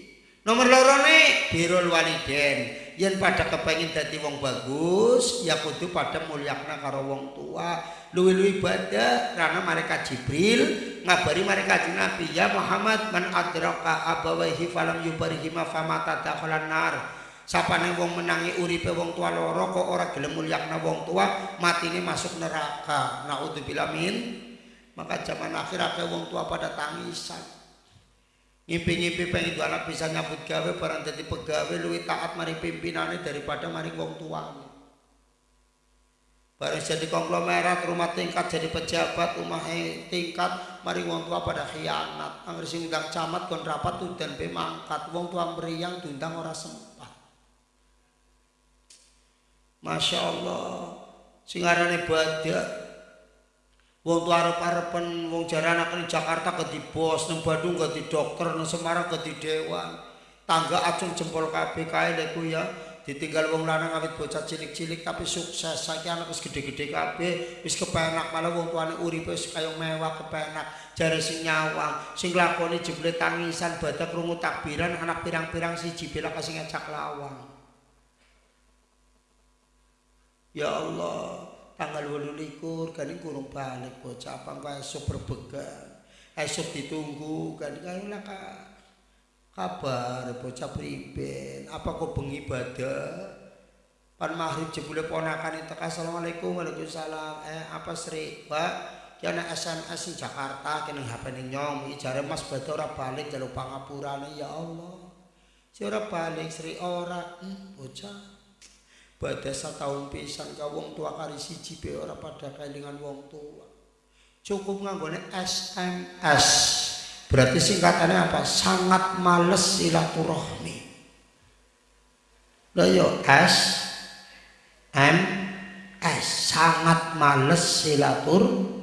nomor loro nih birul waliden yen pada kepengin dadi wong bagus ya kudu pada mulyakna karo wong tua luwi-luwi ibadah karena mereka Jibril ngabari mereka Nabi ya Muhammad man adraka abawaihi falam yubarihi ma famata dakhalan nar sapane wong menangi uripe wong tua loro kok ora gelem mulyakna wong tua matine masuk neraka. Naudzubillah min. Maka zaman akhir akeh wong tua pada tangisan ngimpi-ngimpi pengen itu anak bisa nyambut gawe barang jadi pegawai luwih taat mari pimpinannya daripada mari wong tua barang jadi konglomerat rumah tingkat jadi pejabat rumah tingkat mari wong tua pada khianat. Angger sing camat kon rapat dan pemangkat wong tua meriang diundang ora sempat Masya Allah singarane badak Wong tuwa arep-arepen wong jare anak ning Jakarta ke di bos, ning Bandung ke di dokter, ning Semarang ke di dewan. Tangga acung jempol kabeh kae lek ya. Ditinggal wong lanang awit bocah cilik-cilik tapi sukses. Saiki anak wis gede-gede kabeh, wis kepenak malah wong tuane uripe wis kaya mewah kepenak. Jare sing nyawang, sing lakoni jebule tangisan badak krungu takbiran anak pirang-pirang siji bela kasing ngajak lawang. Ya Allah, tanggal wolu likur kan kurung balik bocah apa enggak esok berbegan esok ditunggu kan kalau nak kabar bocah priben apa kau bengi ibadah pan maghrib jebule ponakan itu assalamualaikum waalaikumsalam. Eh apa sri? Pak Kena SMS di Jakarta, kena HP ini nyom, ijare mas batu ora balik, jalur pangapurane, ya Allah. Si ora balik, sri ora, hmm, bocah. Badhe setahun pisan ka wong tua kari siji be ora pada kelingan wong tua. Cukup nganggone SMS. Berarti singkatannya apa? Sangat males silaturahmi. Lah yo S M S sangat males silaturahmi.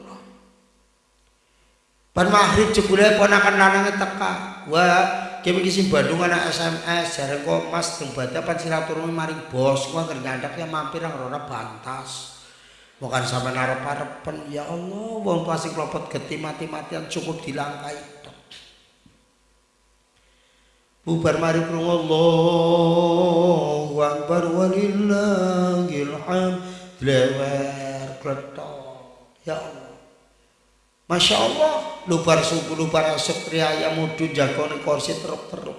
Pan maghrib jebule ponakan lanange teka. Wah, Kami kisi Bandung anak SMS jarang kok mas tembaga pan silaturahmi maring bos. Gua ngerti ya mampir yang rona bantas. Bukan sampai naruh parepen ya Allah wong pasti kelopot geti mati-matian cukup dilangkai bubar mari krungu Allahu akbar walillahil hamd lewer kletok. Ya Allah Masya Allah, lubar suku, lubar esok riaya mudu jagone kursi teruk-teruk.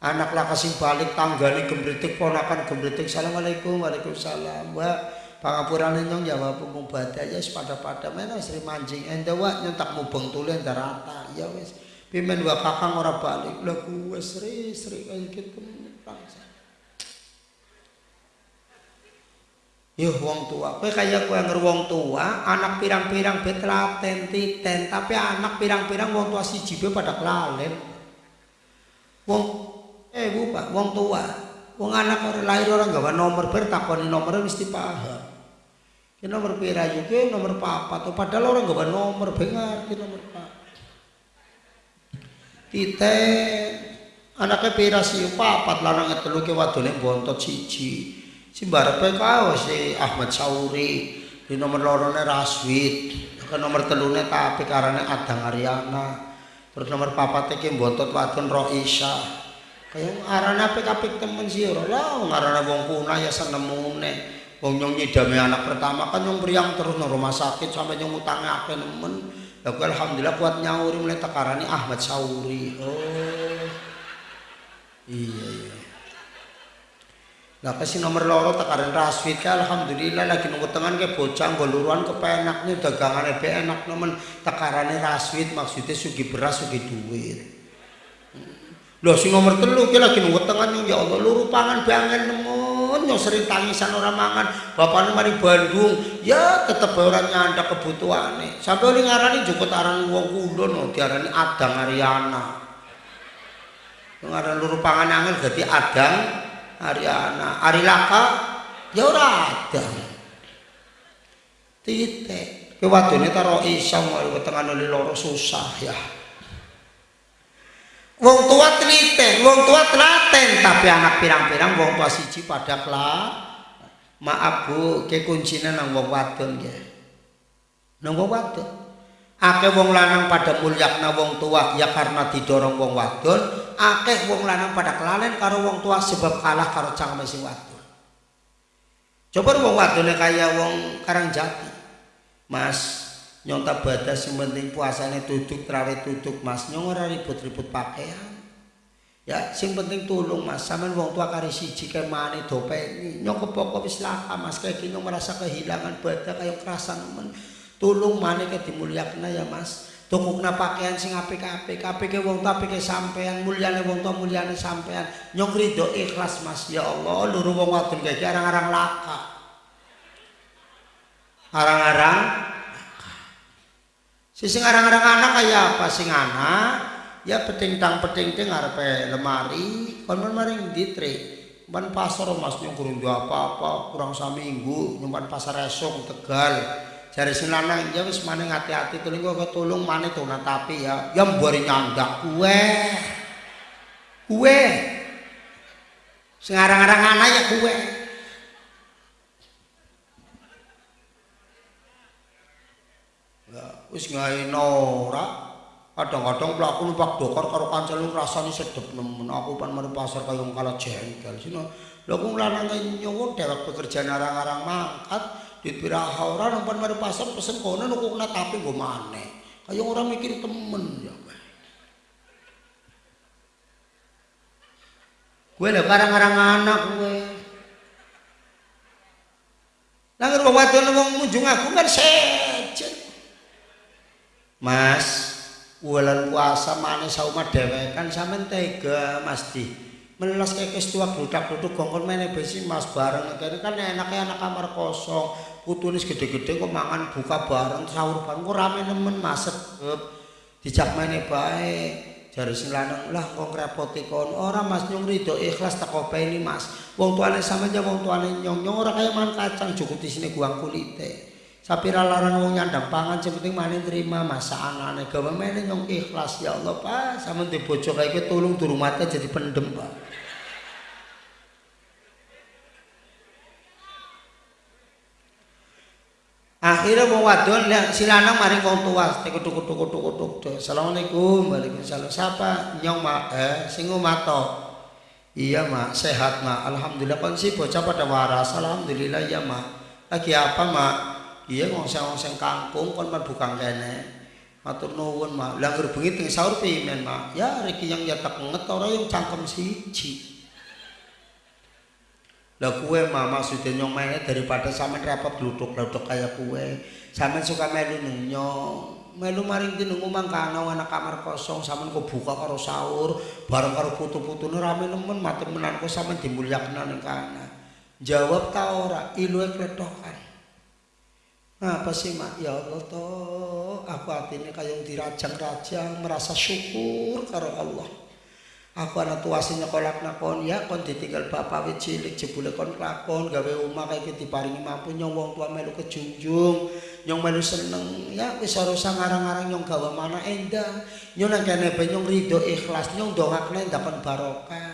Anak lah kasih balik tanggane gembritik ponakan gembritik. Assalamualaikum, waalaikumsalam. Mbak, pangapuran nyong jawab mung badai ya pada-pada mana sri mancing ente wak nyentak mubeng tulen darata ya wis pimen wa kakang ora balik lha kuwe sri sri kaya gitu Yuh wong tua, kowe kaya kowe anger wong tua, anak pirang-pirang bet laten titen, tapi anak pirang-pirang wong tua siji be pada kelalen. Wong eh Bu Pak, wong tua. Wong anak orang lahir orang gawa nomor ber takoni nomor mesti paham. Ki nomor pira juga nomor papa tuh padahal orang gawa nomor bengar ki nomor pak. Titen anaknya pira sih papat lanang telu ki wadone bontot siji. Si barepe kau si Ahmad Sauri di nomor lorone Raswid ke nomor telune tapi karena Adang Ariana terus nomor papat iki bontot wadon Roisa kaya arane apik-apik temen sih ora. Lah ngarane wong kuna ya senemune wong nyong nyidame anak pertama kan nyong priang terus nang rumah sakit sampai nyong utange akeh nemen. Ya alhamdulillah kuat nyauri mulai tekarani Ahmad Sauri. Oh. Iya iya Lah kasih nomor loro? Tekaran raswit ka alhamdulillah lagi nunggu teman ke bocah goluruan kepenak nih dagangan ebe enak nemen. Tekarane raswit maksudnya sugi beras sugi duit. Loh si nomor telu ki lagi nunggu teman ya Allah luru pangan bangen nemen. Yang sering tangisan orang mangan. Bapaknya mari Bandung. Ya tetep orang nyanda kebutuhane. Sampai oli ngarani jukut aran wong kulo no diarani adang Ariana. Ngarani luru pangan angin jadi adang Ariana, Ari Laka ya ora ada. Titik. Ke wadone taro isang wae wetengane loro susah ya. Wong tua teliten, wong tua telaten, tapi anak pirang-pirang wong tua siji pada kelak. Maaf Bu, ke kuncinya nang wong wadon ya. Nang wong wadon. Akeh wong lanang pada mulyakna wong tua ya karena didorong wong wadon akeh wong lanang pada kelalen karo wong tua sebab kalah karo cangkeme sing wadon. Coba wong wadone kaya wong karang jati mas nyonta badas sing penting puasane duduk trawe duduk. Mas nyong ora ribut-ribut pakaian. Ya sing penting tulung mas. Sampean wong tua kari siji kemane dopeni nyong kepoko wis laka mas. Kayak gini merasa kehilangan badak kayak kerasa nemen tulung mana ke dimulyakna ya mas. Tukukna pakaian sing apik-apik apike wong tua apike sampean mulyane wong tua mulyane sampean. Nyong rido ikhlas mas. Ya Allah luru wong wadon kayak arang-arang laka. Arang-arang si sing arang-arang anak kayak apa? Sing anak ya peting-tang peting-ting ngarepe lemari. Kon maring ditrik ban pasar mas. Nyong kurang apa-apa kurang saminggu nyumpan pasar esok tegal jare sing lanang ya wis maneh ati-ati tulung kok tulung maneh to tapi ya. Ya mbari nyandak. Kuwe. Kuwe. Sing arang-arang ana ya kuwe. Ya wis ngaino ora. Kadang-kadang pelaku numpak dokar karo kancane rasane sedep nemen. Aku pan mari pasar kaya kalah jengkel sino? Lho kok lanang nyowo dhewek pekerjaan arang-arang mangkat duit piraha ora nang mari pasar pesen kono nuku kena tapi nggo maneh kaya ora mikir temen ya Gue lho karang-karang anak gue. Nang wong wadon wong munjung aku kan sejen. Mas, bulan puasa mana sauma dewe kan sampean tega Mas Di. Menelas kekes tua budak-buduk gongkon mene besi Mas bareng kan enaknya anak kamar kosong. Putune gede-gede kok mangan buka bareng sahur bareng kok rame nemen maset dijak mene bae jare sing lanang lah kok ngrepoti kon ora Mas nyung rido ikhlas tak openi Mas. Wong tuane sampeyan wong tuane nyong nyong ora kaya mangan kacang cukup di sini guang kulite sapira larang wong nyandang pangan sing penting mane terima masakane gawe mene nyong ikhlas ya Allah Pak. Sampeyan di kaya kowe tulung durung mate jadi pendem Pak Akhirnya mau wadon lihat si lanang maring wong tua, teko tuku tuku tuku tuku. Assalamualaikum, waalaikumsalam. Siapa? Nyong mak, eh, singu mato. Iya mak, sehat mak. Alhamdulillah kon si bocah pada waras. Alhamdulillah ya mak. Lagi apa mak? Iya ngongseng-ngongseng kampung kon man bukan kene. Matur nuwun mak. Lah bengi teng sahur pimen mak. Ya riki yang nyetak nget ora yang cangkem siji. Lah kue mah maksudnya nyong mainnya daripada sama repot gluduk-gluduk kayak kue. Sama suka melu nyong. Melu maring di nunggu mangkana anak kamar kosong sama kau buka karo sahur bareng karo putu-putu rame nemen mati menanku sama dimuliakan ning kana. Jawab ta ora ilu kletokan. Apa sih mak? Ya Allah toh, aku hati ini kayak dirajang-rajang, merasa syukur karo Allah. Aku anak tua sing nyekolak nakon ya kon ditinggal bapak wit cilik jebule kon lakon gawe omah kaya iki diparingi mampu nyong wong tua melu kejunjung nyong melu seneng ya wis ora usah ngarang-ngarang nyong gawe mana endah. Nyong nang kene ben nyong rido ikhlas nyong dongakne ndakon barokah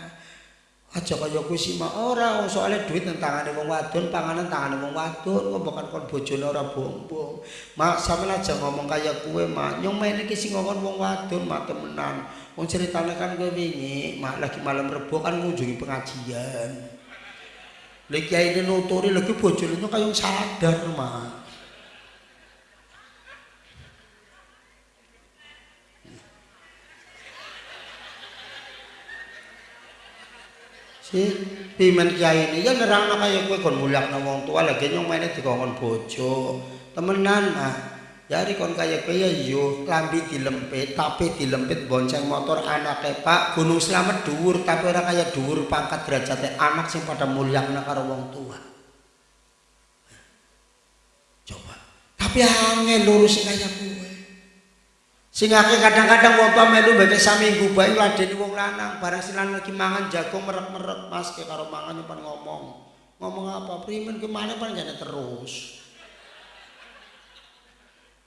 aja kaya kuwi sih mak ora soalnya duit nang tangane wong wadon panganan tangane wong wadon kok bukan kon bojone ora bombong mak sampeyan aja ngomong kaya kuwe mak nyong main iki sing ngomong wong wadon mak temenan Wong ceritane kan gue wingi, mak lagi malam rebo kan ngunjungi pengajian. Lek kiai nuturi lagi bojone kaya sadar, Mak. Pimen kiai ini ya nerangno kaya kowe kon mulyakno wong tua lagi nyong maine dikongkon bojo. Temenan, Mak. Yari kon kaya kaya yo lambi dilempit tapi dilempit bonceng motor anake Pak Gunung Slamet dhuwur tapi ora kaya dhuwur pangkat derajate anak sing pada mulyakna karo wong tua. Coba. Tapi angel lurus sing kaya kowe. Sing kadang-kadang wong tua melu mbek saminggu bae ngladeni wong lanang bareng silan lagi mangan jagung merek-merek Mas ke karo mangan nyimpen ngomong. Ngomong apa? Primen kemana pan terus.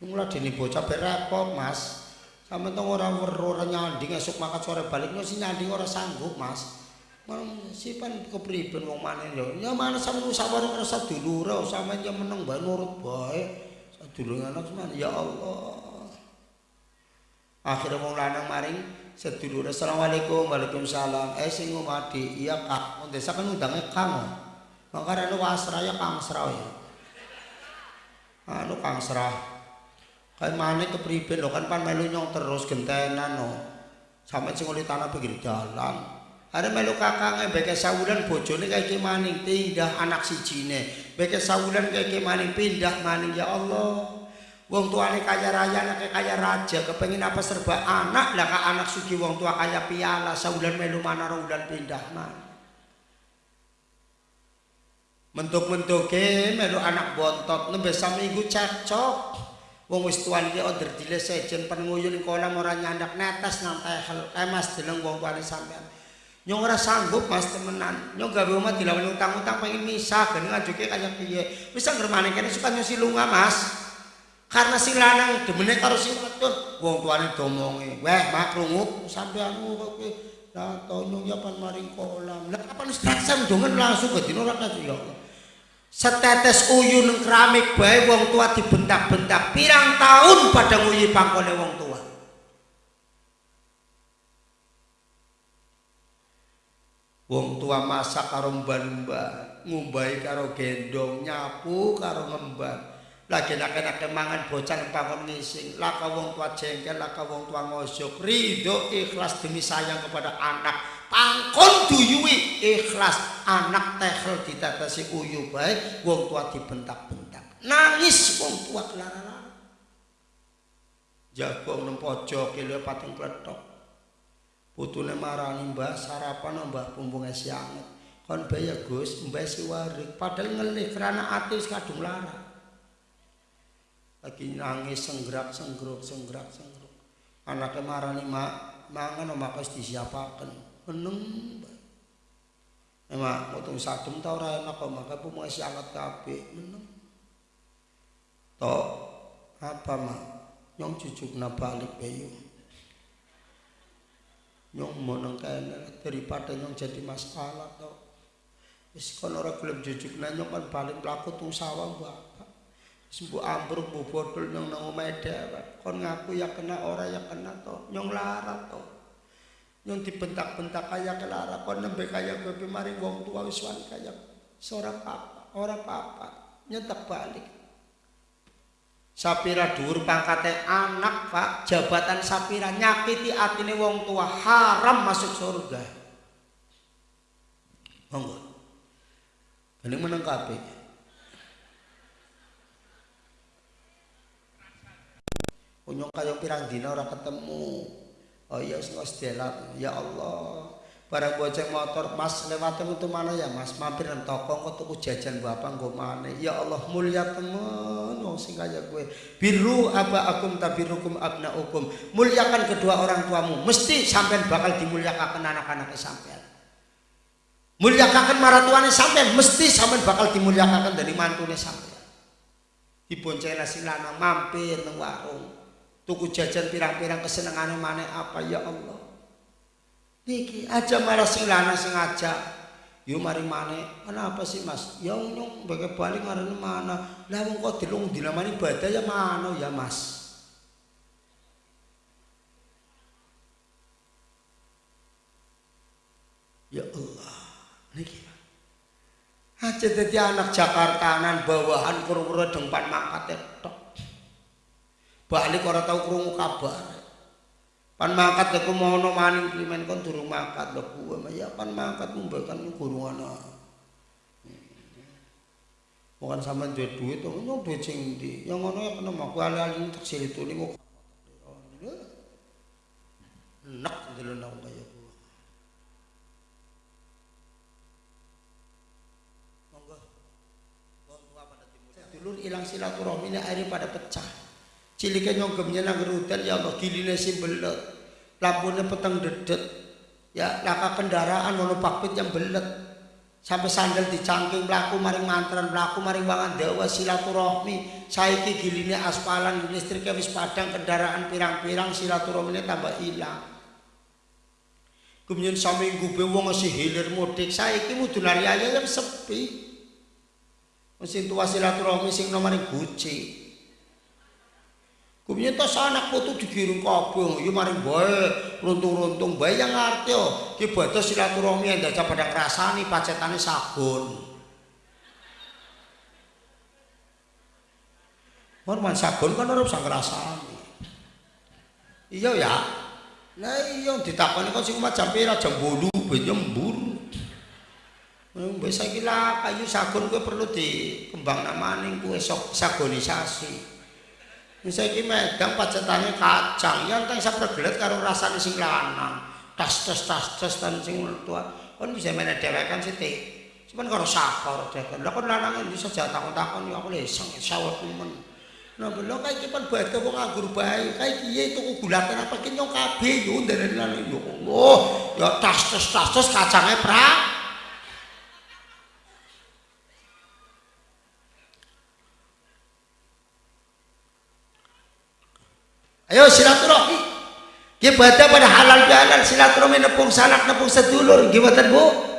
Mula dene bocah ber repot, Mas. Sampe tong ora weruh ora nyanding esuk makat sore balik no si nyanding ora sanggup, Mas. Mang sipan kepriben wong maneh yo. Ya mana sampe sabar ngrasa dulure sampe yo meneng bae nurut bae. Sadulur anak ya Allah. Akhirnya wong lanang maring sedulur assalamualaikum waalaikumsalam. Eh sing ngomadi iya kak. Wong desa kan undangnya kang makanya anu wasraya kang serah ya. Anu kang serah kayak mana kepriben lo kan pan melu nyong terus gentenan no sampai sing oleh tanah pinggir jalan. Ada melu kakangnya beke sawulan bojone kayak maning tindah anak si cine beke sawulan kayak maning pindah maning ya Allah Wong tuane kaya raya, anaknya kaya raja, kepengen apa serba anak lah kak anak suki wong tua kaya piala, saulan melu mana udan pindah mana. Mentuk-mentuke melu anak bontot, nembe minggu cekcok. Wong wis tuan iki order dile sejen pennguyun kolam ora nyandak netes nang tehel. Eh Mas jeneng wong tuane sampean. Nyong ora sanggup Mas temenan. Nyong gawe omah dilawan utang-utang pengen misah gen ngajuke kaya piye. Wis ngremane kene suka nyusi lunga Mas. Karena si lanang demene karo si wadon wong tuane domonge. Weh mak krungu sampean kowe la tono ya pan maring kolam. Lah apa wis dasar dongen langsung ke dino ora ya. Setetes uyu nang keramik bae wong tua dibentak-bentak. Pirang tahun pada nguyi pangkone wong tua. Wong tua masak karo mbak-mbak ngumbai karo gendong nyapu karo ngembang lagi nak mangan bocah bangun ngising. Laka wong tua jengkel laka wong tua ngosok ridho ikhlas demi sayang kepada anak. Pangkon duyui ikhlas. Anak tehel ditatasi uyu baik wong tua dibentak-bentak. Nangis wong tua kelara-lara. Jagung nang pojok kilo pating kletok. Putune marani mbah sarapan mbah pumbung es kon bayar gus mbah si warik. Padahal ngelih kerana ati kadung lara lagi nangis senggerak senggeruk senggerak senggeruk. Anaknya marah nih mak mangan mak harus disiapakan meneng emak potong satu tau raya nak maka pun mau angkat kape meneng toh apa mak? Nyong cucuk na balik bayu nyong mau nengkain daripada nyong jadi masalah toh Wis kon ora gelem jujuk nyong kan balik pelaku tung sawah bapak Sembuh ambruk bu botol nyong nang omahe dhewek. Kon ngaku ya kena ora ya kena to. Nyong lara to. Nyong dibentak-bentak kaya kelara kon nembe kaya kowe mari wong tua wis kaya seorang apa, ora apa-apa. Balik. Sapira dhuwur pangkate anak, Pak. Jabatan Sapira nyakiti atine wong tua haram masuk surga. Monggo. Ini meneng kabeh. Unyong kayo pirang dina ora ketemu. Oh iya sing ya Allah. Barang bocah motor, Mas lewat itu mana ya Mas? Mampir nang toko kok tuku jajan bapak nggo mana? Ya Allah mulia temen wong sing kaya kowe. Biru aba akum tabirukum abnaukum. Muliakan kedua orang tuamu, mesti sampean bakal dimuliakan anak-anak sampean. Muliakan maratuane sampean, mesti sampean bakal dimuliakan dari mantune sampean. Dibonceng nasi lanang mampir nang warung tuku jajan pirang-pirang kesenengane mana apa? Ya Allah. Niki aja malah sing lanang sing aja yo mari mana kenapa sih mas? Ya nyong bagi balik marane mana? Lah wong kok dilung dilamani ibadah ya mana? Ya mas. Ya Allah. Niki. Aja dadi anak Jakartaan bawahan kurung-kurung dempan mangkat tok balik ora tau krungu kabar. Pan mangkat aku mau no maning klimen kon durung mangkat. Lho kuwe ya pan mangkat mumbakan guru ana. Bukan sama duit duit tuh nyong duit sing di yang ngono ya kena aku alih-alih tak sili tuh nih mau nak dulu nang kaya gua. Monggo. Dulur ilang silaturahmi ini akhirnya pada pecah Cilike nyonggemnya nang ruten ya Allah giline sing belet. Lampune peteng dedet. Ya laka kendaraan ono pakpit yang belet. Sampai sandal dicangking mlaku maring mantran mlaku maring wangan dawa silaturahmi. Saiki giline aspalan listriknya wis padang kendaraan pirang-pirang silaturahmine tambah ilang. Kemudian saminggu be wong si hilir mudik saiki mudun hari ayam sepi. Mesin tua silaturahmi sing nomor guci. Kuminya tas anak putu digiring kabeh, ya mari bae runtung-runtung bae yang ngerti yo. Ki batas silaturahmi yang daca pada ngrasani pacetane sabun. Hormat sabun kan ora usah ngrasani. Iya ya. Lah iya ditakoni kok jam pira jam 8 ben nyembur. Wis saiki lah kayu sabun kuwi perlu dikembang namaning kuwi sagonisasi. Saiki medang pacetane kacang, ya enteng sapregelet karo rasane sing lanang. Tas tas tas tas tan sing tua. Kon bisa meneh dhewekan sithik. Cuman karo sakor dhewekan. Lah kon lanang iki saja takon-takon ya aku leseng sawet men. Nah, belum kayak kipan buat wong nganggur bae. Kayak kiye tuku gulatan apa ki nyong kabeh yo nderene lan yo Allah. Ya tas tas tas tas kacange prak. Ayo silaturahmi. Gimana pada halal halal silaturahmi nepung sanak nepung sedulur. Gimana bu?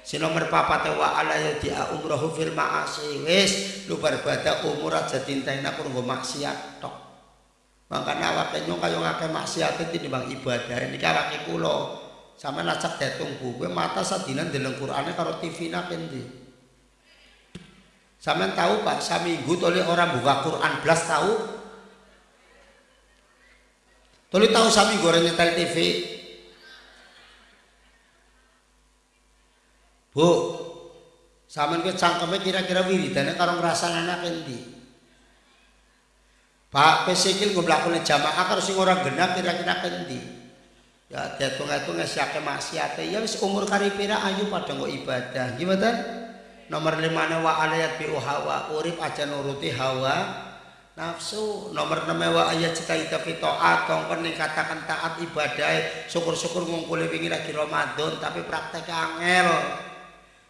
Si nomor papat wa ala ya dia umrohu fil ma'asi wis lu berbada umur aja tintain aku nunggu maksiat tok makanya awake nyong kaya ngake maksiat itu bang ibadah ini awake kulo sama nacak detung buku mata sadinan dalam Qur'annya karo TV nak endi Sampeyan tahu Pak, saminggu tole orang buka Quran belas tahu Tuli tahu sami goreng nyetel TV. Bu, sampean ke cangkeme kira-kira wiridane karo ngrasane anak endi? Pak pesikil gue melakukan jamaah karo sing ora genah kira-kira endi? Ya dihitung-hitung siake maksiate ya wis umur karipira ayu pada kok ibadah. Gimana? Nomor lima wa alayat bi hawa urip aja nuruti hawa nafsu nomor nama wa ayat cita ita fitoat kongkon nih katakan taat ibadah syukur-syukur ngumpuli wingi lagi Ramadan tapi praktek angel.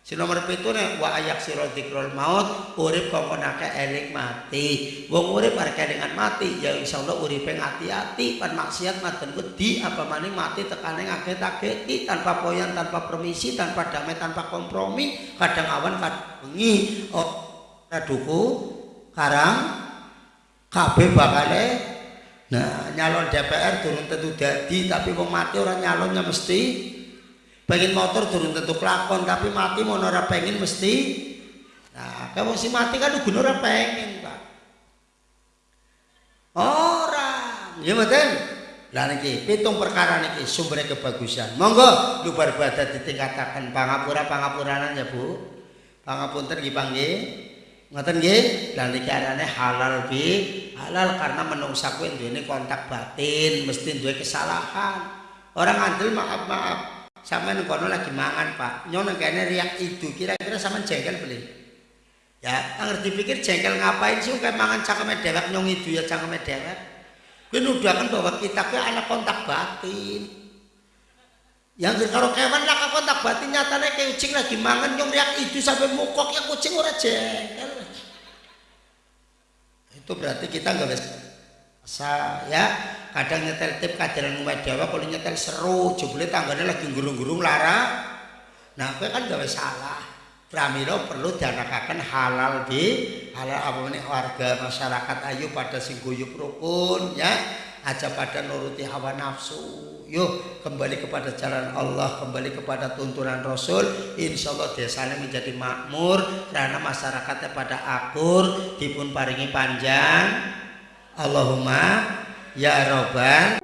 Si nomor pitu nih wa ayak siro dikrol maut urip ake eling mati. Wong urip harga dengan mati ya insya Allah urip hati-hati pan maksiat maten wedi apa maning mati tekaning ngaget ageti tanpa poyan tanpa permisi tanpa damai tanpa kompromi kadang awan kadang bengi oh raduku karang kabeh bakale nah nyalon DPR turun tentu dadi tapi wong mati orang nyalonnya mesti. Pengen motor turun tentu kelakon tapi mati mau ora pengen mesti. Nah kalau si mati kan udah ora pengen pak. Orang ya betul lah niki pitung perkara niki sumbernya kebagusan. Monggo lubar badat ditingkatakan. Pangapura pangapuranan ya bu. Pangapunten nggih Ngoten nggih, lan iki arane halal bi, halal karena menungsa kuwi duwene kontak batin, mesti duwe kesalahan. Orang ngandel maaf-maaf. Sampeyan kono lagi mangan, Pak. Nyono kene riak itu, kira-kira sampean jengkel beli. Ya, ngerti pikir jengkel ngapain sih kayak mangan cangkeme dewek nyong itu ya cangkeme dewek. Kuwi nuduhaken bahwa kita kuwi anak kontak batin. Yang karo kewan lah kontak batin nyatane kayak kucing lagi mangan nyong riak itu sampai mukok ya kucing ora jengkel itu berarti kita nggak bisa ya. Kadang nyetel tip kajaran umat Jawa kalau nyetel seru jebule tangganya lagi gurung-gurung lara. Nah gue kan gak salah. Pramilo perlu dianakakan halal di halal apa ini warga masyarakat. Ayu pada sing guyup rukun ya. Aja pada nuruti hawa nafsu yuk kembali kepada jalan Allah kembali kepada tuntunan Rasul. Insya Allah desanya menjadi makmur karena masyarakatnya pada akur dipun paringi panjang. Allahumma ya robbal